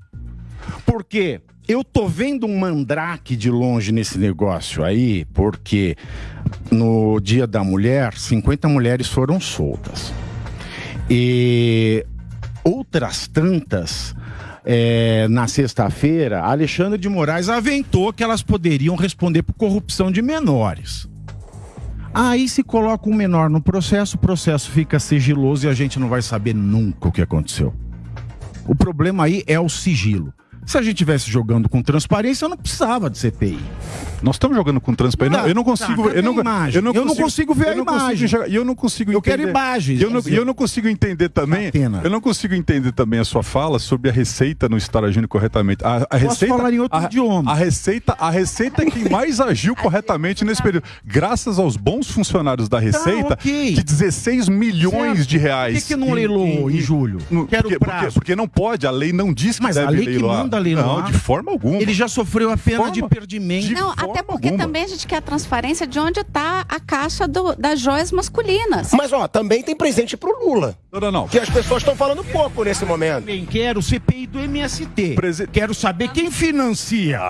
porque eu tô vendo um mandrake de longe nesse negócio aí, porque no Dia da Mulher, 50 mulheres foram soltas. E outras tantas, é, na sexta-feira, Alexandre de Moraes aventou que elas poderiam responder por corrupção de menores. Aí se coloca um menor no processo, o processo fica sigiloso e a gente não vai saber nunca o que aconteceu. O problema aí é o sigilo. Se a gente tivesse jogando com transparência, eu não precisava de CPI.
Nós estamos jogando com transparência. eu não consigo.
Tá, eu, não,
imagem.
eu, não, eu consigo, não consigo ver a imagem.
E eu não consigo
entender. Eu quero imagens.
Eu, não, eu não consigo entender também. Atena. Eu não consigo entender também a sua fala sobre a receita não estar agindo corretamente. A, a receita,
falar em outro
a,
idioma.
A receita, a receita é quem mais agiu corretamente nesse período. Graças aos bons funcionários da Receita, tá, okay. de 16 milhões certo. de reais.
Por que, que não leiloou em, em, julho?
Quero porque, porque, porque, não pode, a lei não diz que
Mas
deve
a lei
leiloar. Não, de forma alguma.
Ele já sofreu a pena forma, de perdimento.
De não, até porque alguma. também a gente quer a transparência de onde está a caixa do, das joias masculinas.
Mas, ó, também tem presente pro Lula.
Não, não, não.
Que as pessoas estão falando pouco nesse momento.
Também quero CPI do MST. Prese... Quero saber quem financia.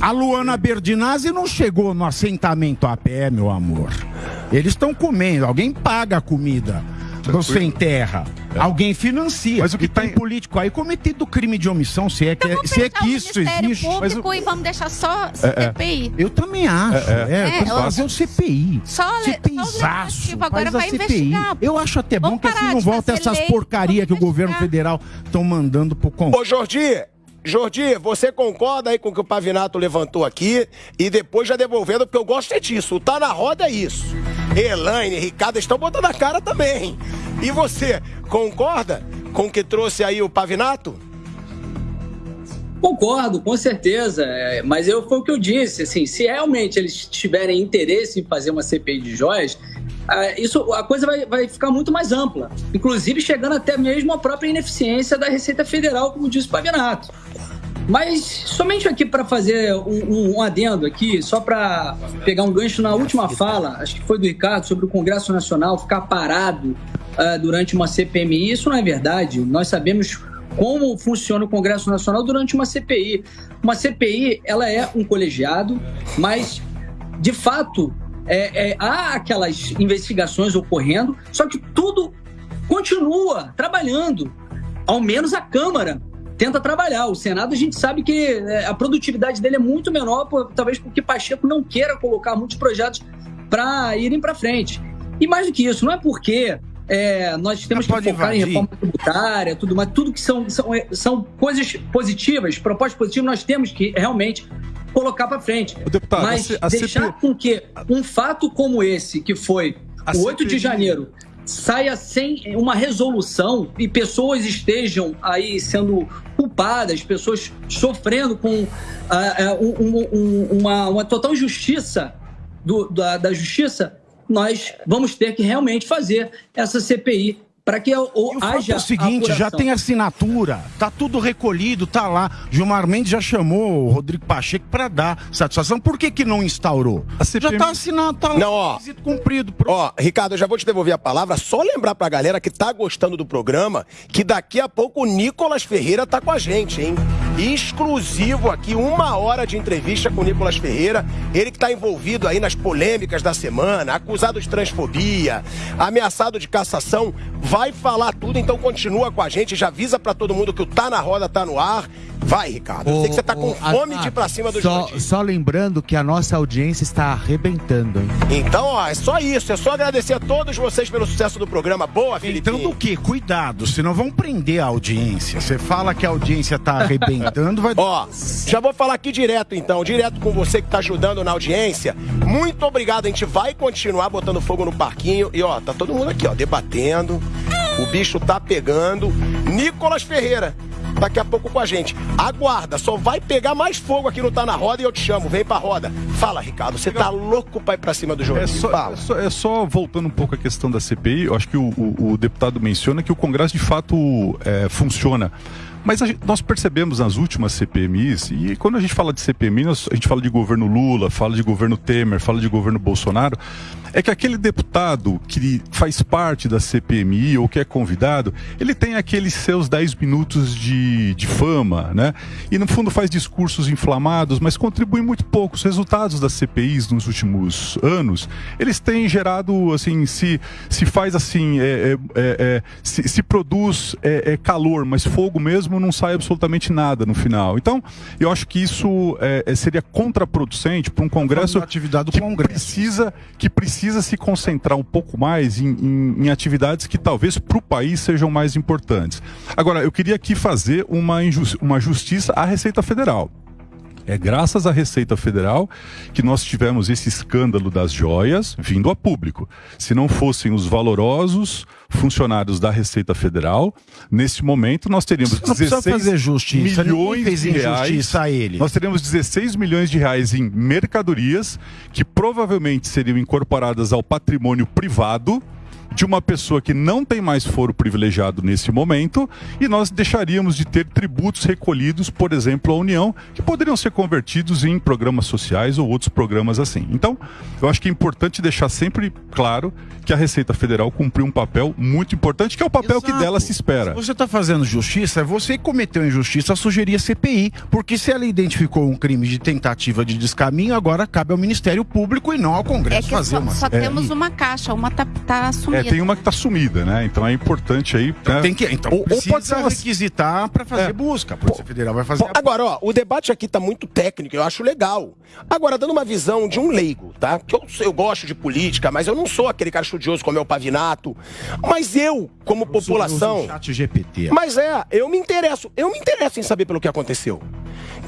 A Luana Berdinazzi não chegou no assentamento a pé, meu amor. Eles estão comendo, alguém paga a comida. Você enterra. É. Alguém financia. Mas o que e tem em... político aí cometido crime de omissão, se é que, então se é que isso existe.
Mas o... e vamos deixar só CPI.
É, é. Eu também acho. É, é. é fazer o CPI.
Só,
CPIzaço.
Agora vai CPI. investigar.
Eu acho até bom que assim não volta essas porcaria que o governo federal estão mandando pro Congresso.
Ô, Jordi, Jordi, você concorda aí com o que o Pavinato levantou aqui e depois já devolvendo, porque eu gosto é disso. Tá na Roda é isso. Elaine, Ricardo estão botando a cara também. E você, concorda com o que trouxe aí o Pavinato?
Concordo, com certeza. É, mas eu, foi o que eu disse. Assim, se realmente eles tiverem interesse em fazer uma CPI de joias, isso, a coisa vai, vai ficar muito mais ampla. Inclusive chegando até mesmo à própria ineficiência da Receita Federal, como disse o Pavinato. Mas somente aqui para fazer um, um, adendo aqui, só para pegar um gancho na última fala, acho que foi do Ricardo, sobre o Congresso Nacional ficar parado uh, durante uma CPMI. Isso não é verdade. Nós sabemos como funciona o Congresso Nacional durante uma CPI. Uma CPI, ela é um colegiado, mas de fato é, é, há aquelas investigações ocorrendo, só que tudo continua trabalhando. Ao menos a Câmara tenta trabalhar. O Senado, a gente sabe que é, a produtividade dele é muito menor, por, talvez porque Pacheco não queira colocar muitos projetos para irem para frente. E mais do que isso, não é porque é, nós temos que focar invadir. em reforma tributária, tudo mais, tudo que são, são, é, são coisas positivas, propostas positivas, nós temos que realmente colocar para frente.
Deputado,
Mas a, a deixar com que um fato como esse, que foi o 8 CP... de janeiro, saia sem uma resolução e pessoas estejam aí sendo culpadas, pessoas sofrendo com uh, um, um, uma, uma, total injustiça do, da, da justiça, nós vamos ter que realmente fazer essa CPI para que o, haja.
É o seguinte, já tem assinatura, tá tudo recolhido, tá lá. Gilmar Mendes já chamou o Rodrigo Pacheco para dar satisfação. Por que que não instaurou? CPM... Já tá assinado, tá lá.
Não, ó.
Cumprido.
Ó, Ricardo, eu já vou te devolver a palavra. Só lembrar pra galera que tá gostando do programa que daqui a pouco o Nicolas Ferreira tá com a gente, hein? Exclusivo aqui, uma hora de entrevista com o Nicolas Ferreira. Ele que tá envolvido aí nas polêmicas da semana, acusado de transfobia, ameaçado de cassação. Vai falar tudo, então continua com a gente, já avisa para todo mundo que o Tá na Roda tá no ar. Vai, Ricardo. Eu sei que você tá com fome a, de ir pra cima do
só, só lembrando que a nossa audiência está arrebentando, hein?
Então, ó, é só isso. É só agradecer a todos vocês pelo sucesso do programa. Boa, Felipe.
Então, do que? Cuidado, senão vão prender a audiência. Você fala que a audiência tá arrebentando, vai.
Ó, já vou falar aqui direto, então, direto com você que tá ajudando na audiência. Muito obrigado. A gente vai continuar botando fogo no parquinho. E, ó, tá todo mundo aqui, ó, debatendo. O bicho tá pegando. Nicolas Ferreira, daqui a pouco com a gente. Aguarda, só vai pegar mais fogo aqui no Tá na Roda e eu te chamo. Vem pra roda. Fala, Ricardo, você tá louco pra ir pra cima do jogo?
É só, é só, é só, voltando um pouco à questão da CPI, eu acho que o, o, o deputado menciona que o Congresso de fato é, funciona. Mas gente, nós percebemos nas últimas CPMIs, e quando a gente fala de CPMI, nós, a gente fala de governo Lula, fala de governo Temer, fala de governo Bolsonaro, é que aquele deputado que faz parte da CPMI ou que é convidado, ele tem aqueles seus 10 minutos de, de fama, né? E no fundo faz discursos inflamados, mas contribui muito pouco. Os resultados das CPIs nos últimos anos, eles têm gerado, assim, se, se faz assim, é, é, é, é se, se, produz é, é, calor, mas fogo mesmo não sai absolutamente nada no final. Então, eu acho que isso seria contraproducente para um Congresso
atividade do
que
Congresso.
precisa que precisa se concentrar um pouco mais em, em, em atividades que talvez para o país sejam mais importantes. Agora, eu queria aqui fazer uma, uma justiça à Receita Federal. É graças à Receita Federal que nós tivemos esse escândalo das joias vindo a público. Se não fossem os valorosos funcionários da Receita Federal, nesse momento nós teríamos 16
fazer justiça,
milhões de reais.
A ele.
Nós teríamos 16 milhões de reais em mercadorias que provavelmente seriam incorporadas ao patrimônio privado de uma pessoa que não tem mais foro privilegiado nesse momento e nós deixaríamos de ter tributos recolhidos, por exemplo, à União, que poderiam ser convertidos em programas sociais ou outros programas assim. Então, eu acho que é importante deixar sempre claro que a Receita Federal cumpriu um papel muito importante, que é o papel Exato. que dela se espera.
Se você está fazendo justiça, você cometeu injustiça, sugeria CPI, porque se ela identificou um crime de tentativa de descaminho, agora cabe ao Ministério Público e não ao Congresso
é que
fazer
só,
uma.
Só é, temos uma caixa, uma tá, tá assumida.
É, tem uma que está sumida, né? Então é importante aí.
Então, né? tem que, então ou, ou pode ser uma... requisitar para fazer é. busca. A Polícia Federal vai fazer.
agora, ó, o debate aqui está muito técnico, eu acho legal. Agora, dando uma visão de um leigo, tá? Que eu, eu gosto de política, mas eu não sou aquele cara estudioso como é o Pavinato. Mas eu, como eu população.
chat GPT.
Mas é, eu me interesso. Eu me interesso em saber pelo que aconteceu.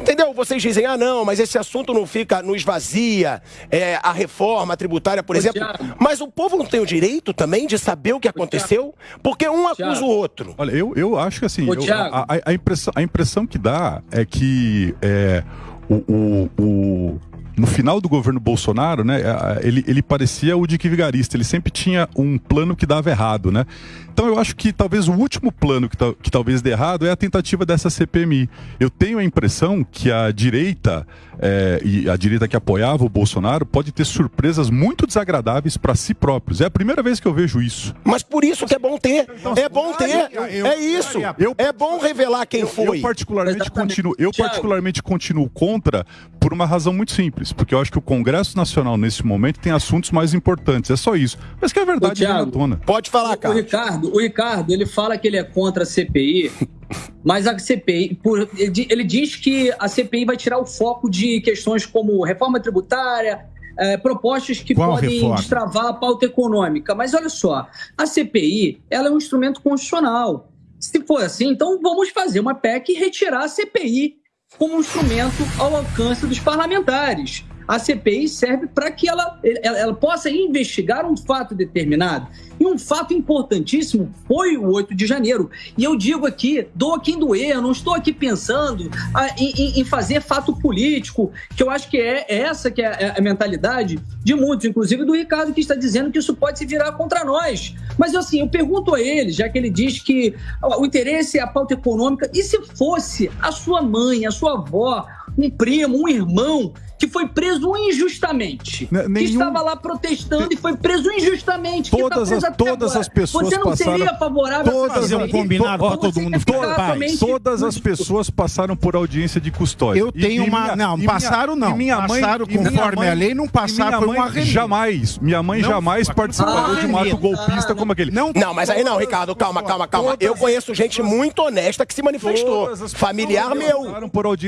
Entendeu? Vocês dizem, ah, não, mas esse assunto não fica, não esvazia é, a reforma tributária, por Ô, exemplo. Mas o povo não tem o direito também de saber o que aconteceu? Porque um acusa o outro.
Olha, eu, eu acho que assim, eu, a, a, impressão, a impressão que dá é que é, o, o, o no final do governo Bolsonaro, né, ele, ele parecia o Dick Vigarista, ele sempre tinha um plano que dava errado, né? Então eu acho que talvez o último plano que, que talvez dê errado é a tentativa dessa CPMI. Eu tenho a impressão que a direita é, e a direita que apoiava o Bolsonaro pode ter surpresas muito desagradáveis para si próprios. É a primeira vez que eu vejo isso.
Mas por isso que é bom ter. É bom ter. É isso. É bom revelar quem foi.
Eu particularmente continuo, eu particularmente continuo contra por uma razão muito simples, porque eu acho que o Congresso Nacional nesse momento tem assuntos mais importantes. É só isso. Mas que é verdade,
Ô, tona. Pode falar, cara.
O Ricardo, o Ricardo, ele fala que ele é contra a CPI, mas a CPI, por, ele diz que a CPI vai tirar o foco de questões como reforma tributária, é, propostas que Qual podem reforma? destravar a pauta econômica. Mas olha só, a CPI ela é um instrumento constitucional. Se for assim, então vamos fazer uma PEC e retirar a CPI como um instrumento ao alcance dos parlamentares a CPI serve para que ela, ela, ela, possa investigar um fato determinado. E um fato importantíssimo foi o 8 de janeiro. E eu digo aqui, doa quem doer, eu não estou aqui pensando ah, em, em, fazer fato político, que eu acho que é, é essa que é, é a mentalidade de muitos, inclusive do Ricardo, que está dizendo que isso pode se virar contra nós. Mas assim, eu pergunto a ele, já que ele diz que o interesse é a pauta econômica, e se fosse a sua mãe, a sua avó, um primo, um irmão que foi preso injustamente. Nenhum... Que estava lá protestando e foi preso injustamente.
Tá todas, tá as, todas as pessoas
Você não
passaram...
seria favorável
todas, a fazer um combinado para todo mundo ficar
paz. Todas as pessoas passaram por audiência de custódia.
Eu tenho e, uma... Minha, não, passaram não.
minha mãe,
passaram conforme mãe, a lei, não passaram por uma
Jamais. Minha mãe não, jamais participaria de um ato golpista como aquele.
Não, não, mas aí não, Ricardo, calma, calma, calma. Eu conheço gente muito honesta que se manifestou. Familiar meu.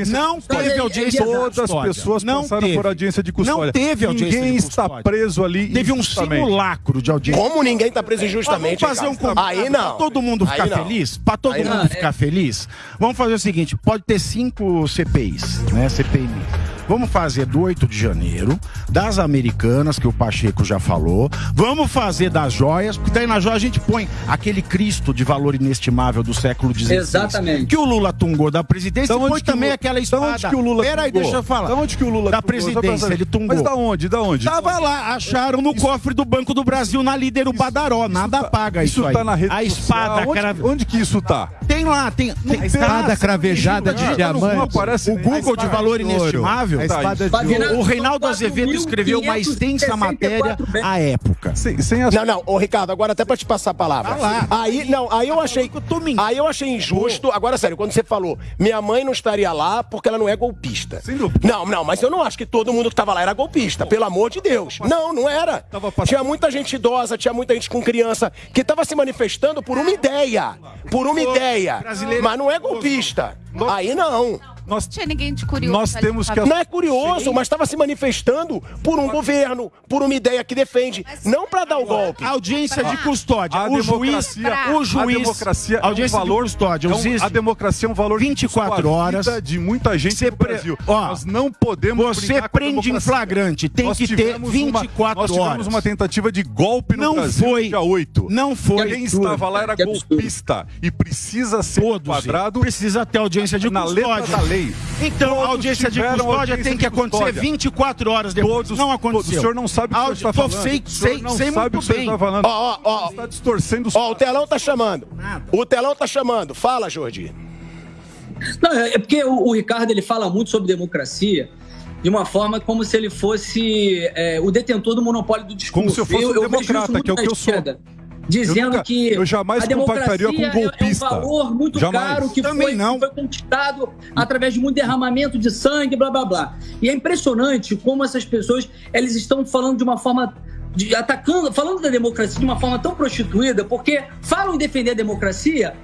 Não teve audiência
Todas as pessoas não passaram teve. por audiência de custódia.
Não teve audiência
Ninguém está preso ali
Teve um simulacro de audiência.
Como ninguém está preso injustamente?
Vamos fazer um Aí não. Pra todo mundo ficar feliz? Para todo Aí mundo não. ficar feliz? Vamos fazer o seguinte, pode ter cinco CPIs, né? CPI Vamos fazer do 8 de janeiro, das americanas, que o Pacheco já falou. Vamos fazer das joias, porque daí na joia a gente põe aquele Cristo de valor inestimável do século XVI.
Exatamente.
Que o Lula tungou da presidência
então,
e põe também
o,
aquela espada.
Então onde que o Lula
Peraí, deixa eu falar.
Da onde que o Lula
Da presidência, ele tungou.
Mas da onde? Da onde?
Tava lá, acharam no isso, cofre do Banco do Brasil, na líder o Badaró. Nada tá, paga isso, isso aí.
Tá na rede
a espada.
Onde,
cara...
onde que isso tá?
Tem lá, tem.
tem a espada cravejada de diamante.
O Google de valor inestimável incrível.
Pavinato,
O Reinaldo Azevedo escreveu uma extensa matéria
4.564 bens.
à época.
Sem, sem as...
Não, não, ô Ricardo, agora até pra te passar a palavra.
Vai lá.
Aí, não, aí eu achei.
Eu tô mentindo.
Aí eu achei injusto. Agora, sério, quando você falou, minha mãe não estaria lá porque ela não é golpista.
Sem dúvida.
Não, não, mas eu não acho que todo mundo que tava lá era golpista, pelo amor de Deus. Não, não era.
Tava passando-
Tinha muita gente idosa, tinha muita gente com criança que tava se manifestando por uma ideia. Por uma ideia. Mas não é golpista. Aí não.
Nós,
Não tinha ninguém de curioso.
nós
ali
temos que...
Não é curioso, mas estava se manifestando por um governo, por uma ideia que defende, não para dar o golpe.
Audiência de custódia.
A
o juiz,
democracia,
o juiz,
a democracia é um
audiência
valor,
de custódia.
é um- a democracia é um valor
24
que custa a
horas.
vida de muita gente
Você
no Brasil.
Ó,
nós não podemos
você prende em flagrante, tem
Nós
que ter
tivemos uma-
24
Nós tivemos
horas.
uma tentativa de golpe no
Não
Brasil
foi.
dia 8.
Não foi.
Quem estava lá era golpista e precisa ser
Todos.
enquadrado
Precisa ter audiência de
na
custódia.
letra da lei.
Então, a
Todos
audiência de
tiveram
custódia
audiência
tem
de
que acontecer
custódia.
24 horas depois.
Todos,
não aconteceu.
O senhor não sabe o que o
Audi-
senhor está falando.
Sei,
O senhor
sei,
não
sei
sabe
muito
o
bem.
está falando.
Ó, ó, ó.
Está distorcendo os
Ó, o telão tá chamando. O telão tá chamando. Fala, Jordi.
Não, é é porque o, o Ricardo ele fala muito sobre democracia de uma forma como se ele fosse é, o detentor do monopólio do discurso.
Como se eu fosse um
vejo isso
democrata, que é o que eu sou.
Dizendo
nunca-
que
eu jamais
a democracia
com um
é-
golpista.
é um valor muito
Jamais.
caro que foi, que foi conquistado através de muito derramamento de sangue, blá blá blá. E é impressionante como essas pessoas elas estão falando de uma forma de, atacando, falando da democracia de uma forma tão prostituída, porque falam em defender a democracia,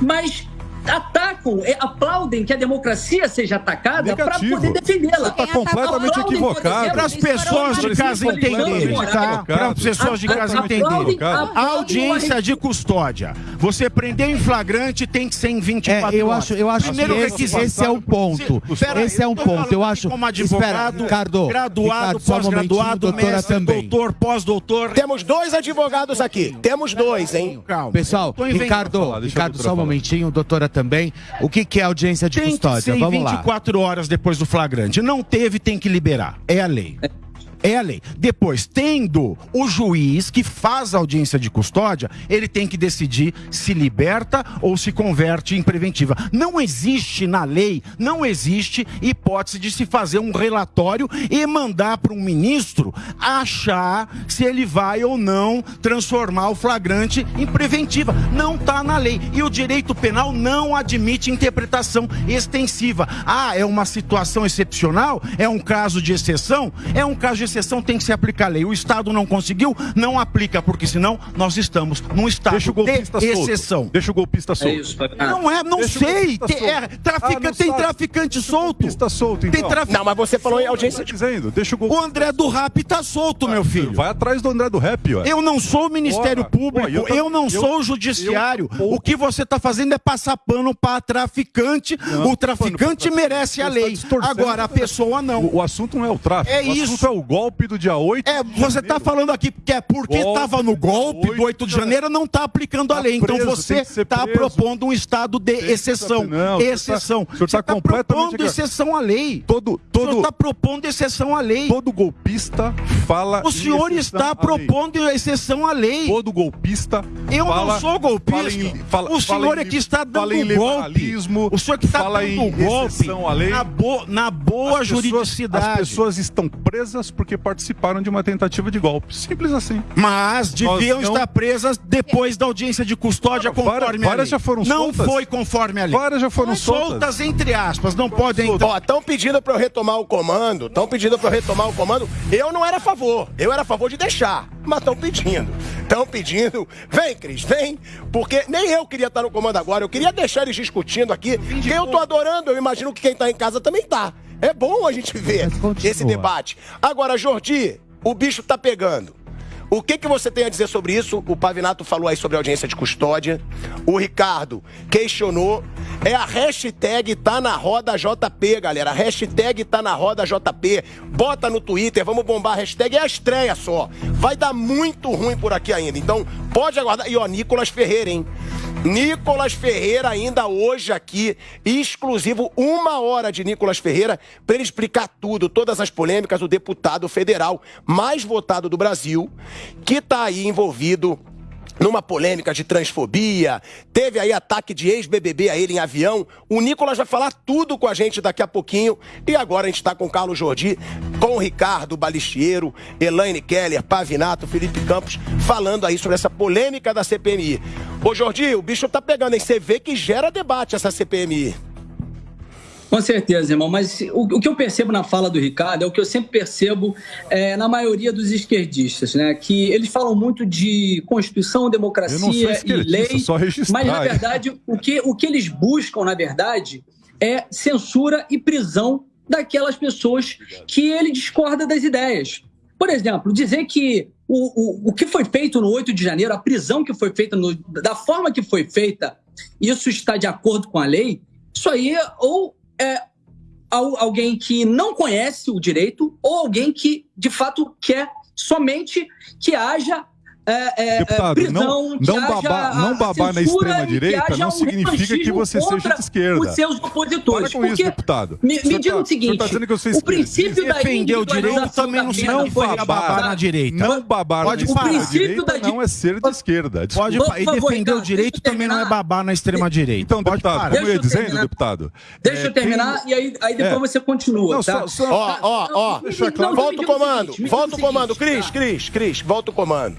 mas atacam, é, aplaudem que a democracia seja atacada para poder defendê-la.
Está completamente
Aplaudem,
equivocado.
Para as pessoas de casa entenderem, tá? Para as pessoas de casa entenderem. Audiência de custódia. Você prender em flagrante tem que ser em 24
É, eu
horas.
acho, eu acho
Primeiro
que esse,
requisito.
esse é o ponto.
Se- pera aí,
esse é um ponto. Eu acho.
Como advogado,
Espera, Ricardo,
graduado,
só um
pós-graduado,
doutora
mestre,
também.
doutor, pós-doutor.
Temos dois advogados aqui. Temos dois, hein?
Calma.
Pessoal. Ricardo, Ricardo, só um momentinho, doutora também. O que, que é audiência de
Tem que
custódia?
ser em
Vamos lá.
24 horas depois do flagrante. Não teve, tem que liberar. É a lei. É a lei. Depois, tendo o juiz que faz a audiência de custódia, ele tem que decidir se liberta ou se converte em preventiva. Não existe na lei, não existe hipótese de se fazer um relatório e mandar para um ministro achar se ele vai ou não transformar o flagrante em preventiva. Não está na lei. E o direito penal não admite interpretação extensiva. Ah, é uma situação excepcional? É um caso de exceção? É um caso de exceção, tem que se aplicar a lei. O Estado não conseguiu, não aplica, porque senão nós estamos num estado
Deixa o golpista
de
solto.
exceção.
Deixa o golpista
É
solto.
isso, Fabiano.
Não é, não
Deixa o
sei. Tem, é,
solto.
trafica-
Ah, não
tem
sabe.
traficante solto.
golpista solto,
Tem
então.
traficante.
Não, mas você falou em audiência
Tá dizendo, deixa o
O
golpista.
André do Rap tá solto, meu filho.
Vai atrás do André do Rap, ó.
Eu não sou o Ministério
Ora,
Público,
eu
eu,
tam-
não
eu-
sou o Judiciário.
eu-
o que você está fazendo é passar pano para traficante.
Não,
o traficante merece a
tá
lei.
distorcendo.
Agora, a pessoa não.
O, o assunto não é o tráfico.
É
o
isso.
assunto é o golpe do dia 8.
É, você está falando aqui que é porque
Golpe,
estava no golpe do 8 de janeiro, não está aplicando a
Tá
lei. Então
preso,
você
que ser
está propondo um estado de exceção.
não, tá-
exceção.
o senhor
Você
tá
está
completamente
propondo exceção à lei.
Todo,
O senhor
todo,
está propondo exceção à lei.
todo golpista fala.
O senhor está
à lei.
propondo exceção à lei.
Todo golpista.
Eu
fala-
não sou golpista.
fala em- fala-
o senhor é que está dando golpe. O senhor que está dando golpe
exceção à lei.
na, bo- na boa
As pessoas-
juridicidade.
As pessoas estão presas porque participaram de uma tentativa de golpe. Simples assim.
Mas deviam
não-
estar presas depois da audiência de custódia
Várias-
conforme a
várias
lei.
já foram
não
soltas.
foi conforme a lei.
Várias já foram soltas.
soltas entre aspas, não podem entrar.
Ó, estão pedindo pra eu retomar o comando. Estão pedindo pra eu retomar o comando. Eu não era a favor. Eu era a favor de deixar. Mas estão pedindo. Estão pedindo. Vem, Cris, vem. Porque nem eu queria estar no comando agora. Eu queria deixar eles discutindo aqui. Quem eu tô adorando, eu imagino que quem tá em casa também tá. É bom a gente ver esse debate. Agora, Jordi, o bicho tá pegando. O que, que você tem a dizer sobre isso? O Pavinato falou aí sobre a audiência de custódia. O Ricardo questionou. É a hashtag tá na roda JP, galera. A hashtag tá na roda JP. Bota no Twitter, vamos bombar a hashtag. É a estreia só. Vai dar muito ruim por aqui ainda. Então, pode aguardar. E ó, Nicolas Ferreira, hein? Nicolas Ferreira ainda hoje aqui, exclusivo, uma hora de Nicolas Ferreira, para ele explicar tudo, todas as polêmicas, o deputado federal mais votado do Brasil, que está aí envolvido numa polêmica de transfobia, teve aí ataque de ex-BBB a ele em avião. O Nicolas vai falar tudo com a gente daqui a pouquinho. E agora a gente está com Carlos Jordi, com Ricardo Balistiero, Elaine Keller, Pavinato, Felipe Campos, falando aí sobre essa polêmica da CPMI. Ô Jordi, o bicho tá pegando, hein? Você vê que gera debate essa CPMI.
Com certeza, irmão. Mas o, o, que eu percebo na fala do Ricardo é o que eu sempre percebo é, na maioria dos esquerdistas, né? Que eles falam muito de Constituição, democracia e lei. Mas, na verdade, o que, o que eles buscam, na verdade, é censura e prisão daquelas pessoas que ele discorda das ideias. Por exemplo, dizer que o, o, o que foi feito no 8 de janeiro, a prisão que foi feita, no, da forma que foi feita, isso está de acordo com a lei, isso aí ou é alguém que não conhece o direito ou alguém que, de fato, quer somente que haja é, é,
Deputado, prisão, não, não, baba, não babar na extrema-direita não significa que você seja de esquerda.
Os seus opositores.
Para com isso, deputado.
Me, me diga
tá,
o seguinte:
tá dizendo que eu
o princípio da
defender o direito também não significa babar na direita.
Não babar
Pode
na extrema-direita não é ser de esquerda.
Pode, e defender o direito também não é babar na extrema-direita.
Então, deputado, como eu ia dizendo, deputado.
Deixa eu terminar e aí depois você continua.
Ó, ó, ó. Volta o comando. Volta o comando. Cris, Cris, Cris, volta o comando.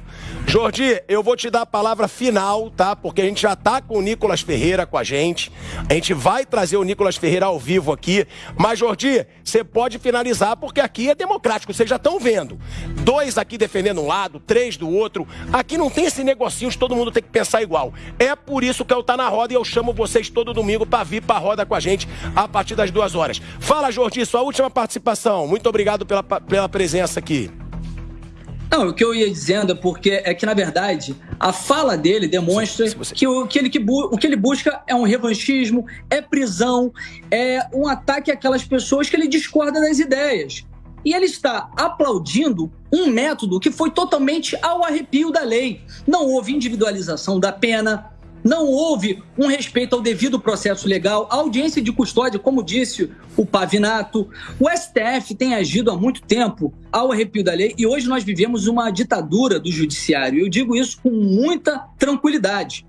Jordi, eu vou te dar a palavra final, tá? Porque a gente já tá com o Nicolas Ferreira com a gente. A gente vai trazer o Nicolas Ferreira ao vivo aqui. Mas, Jordi, você pode finalizar, porque aqui é democrático, vocês já estão vendo. Dois aqui defendendo um lado, três do outro. Aqui não tem esse negocinho de todo mundo ter que pensar igual. É por isso que eu tá na roda e eu chamo vocês todo domingo para vir pra roda com a gente a partir das duas horas. Fala, Jordi, sua última participação. Muito obrigado pela, pela presença aqui.
Não, o que eu ia dizendo é porque é que, na verdade, a fala dele demonstra que, o, que, ele, que o que ele busca é um revanchismo, é prisão, é um ataque àquelas pessoas que ele discorda das ideias. E ele está aplaudindo um método que foi totalmente ao arrepio da lei. Não houve individualização da pena, não houve um respeito ao devido processo legal, a audiência de custódia, como disse o Pavinato. O STF tem agido há muito tempo ao arrepio da lei e hoje nós vivemos uma ditadura do judiciário. Eu digo isso com muita tranquilidade.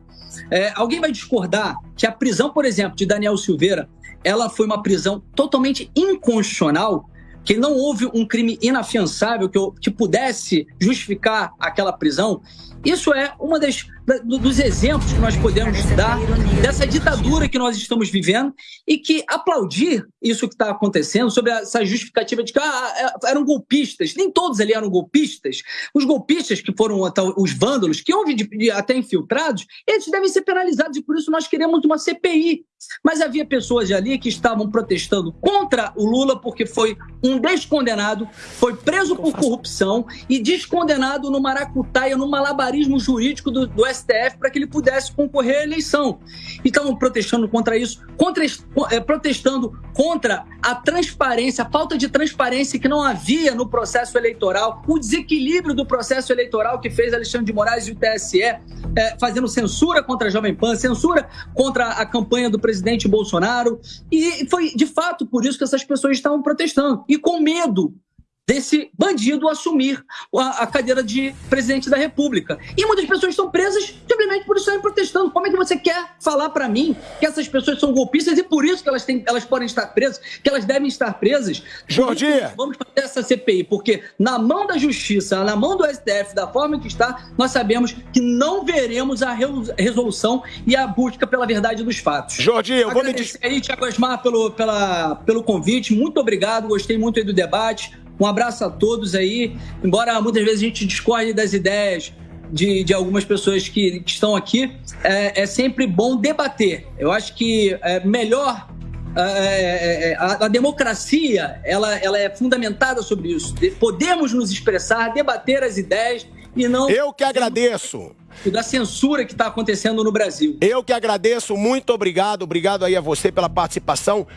É, alguém vai discordar que a prisão, por exemplo, de Daniel Silveira, ela foi uma prisão totalmente inconstitucional, que não houve um crime inafiançável que, que pudesse justificar aquela prisão. Isso é uma das dos exemplos que nós podemos dar dessa ditadura que nós estamos vivendo e que aplaudir isso que está acontecendo sobre essa justificativa de que ah, é, eram golpistas. Nem todos ali eram golpistas. Os golpistas que foram os vândalos, que houve até infiltrados, eles devem ser penalizados e por isso nós queremos uma CPI. Mas havia pessoas ali que estavam protestando contra o Lula porque foi um descondenado, foi preso por corrupção e descondenado no maracutaia, no malabarismo jurídico do, do para que ele pudesse concorrer à eleição. E estavam protestando contra isso, contra, é, protestando contra a transparência, a falta de transparência que não havia no processo eleitoral, o desequilíbrio do processo eleitoral que fez Alexandre de Moraes e o TSE, é, fazendo censura contra a Jovem Pan, censura contra a campanha do presidente Bolsonaro. E foi de fato por isso que essas pessoas estavam protestando. E com medo desse bandido assumir a, cadeira de presidente da República. E muitas pessoas estão presas simplesmente por estarem protestando. Como é que você quer falar para mim que essas pessoas são golpistas e por isso que elas, têm, elas podem estar presas, que elas devem estar presas?
Jordi!
Vamos fazer essa CPI, porque na mão da justiça, na mão do STF, da forma que está, nós sabemos que não veremos a resolução e a busca pela verdade dos fatos.
Jordi, eu vou me...
aí, Tiago Asmar, pelo, pela, pelo convite. Muito obrigado, gostei muito aí do debate. Um abraço a todos aí. Embora muitas vezes a gente discorde das ideias de, de algumas pessoas que, que estão aqui, é, é, sempre bom debater. Eu acho que é melhor. É, é, é, a, a, democracia ela, ela é fundamentada sobre isso. Podemos nos expressar, debater as ideias e não.
Eu que agradeço
da censura que está acontecendo no Brasil.
Eu que agradeço, muito obrigado, obrigado aí a você pela participação.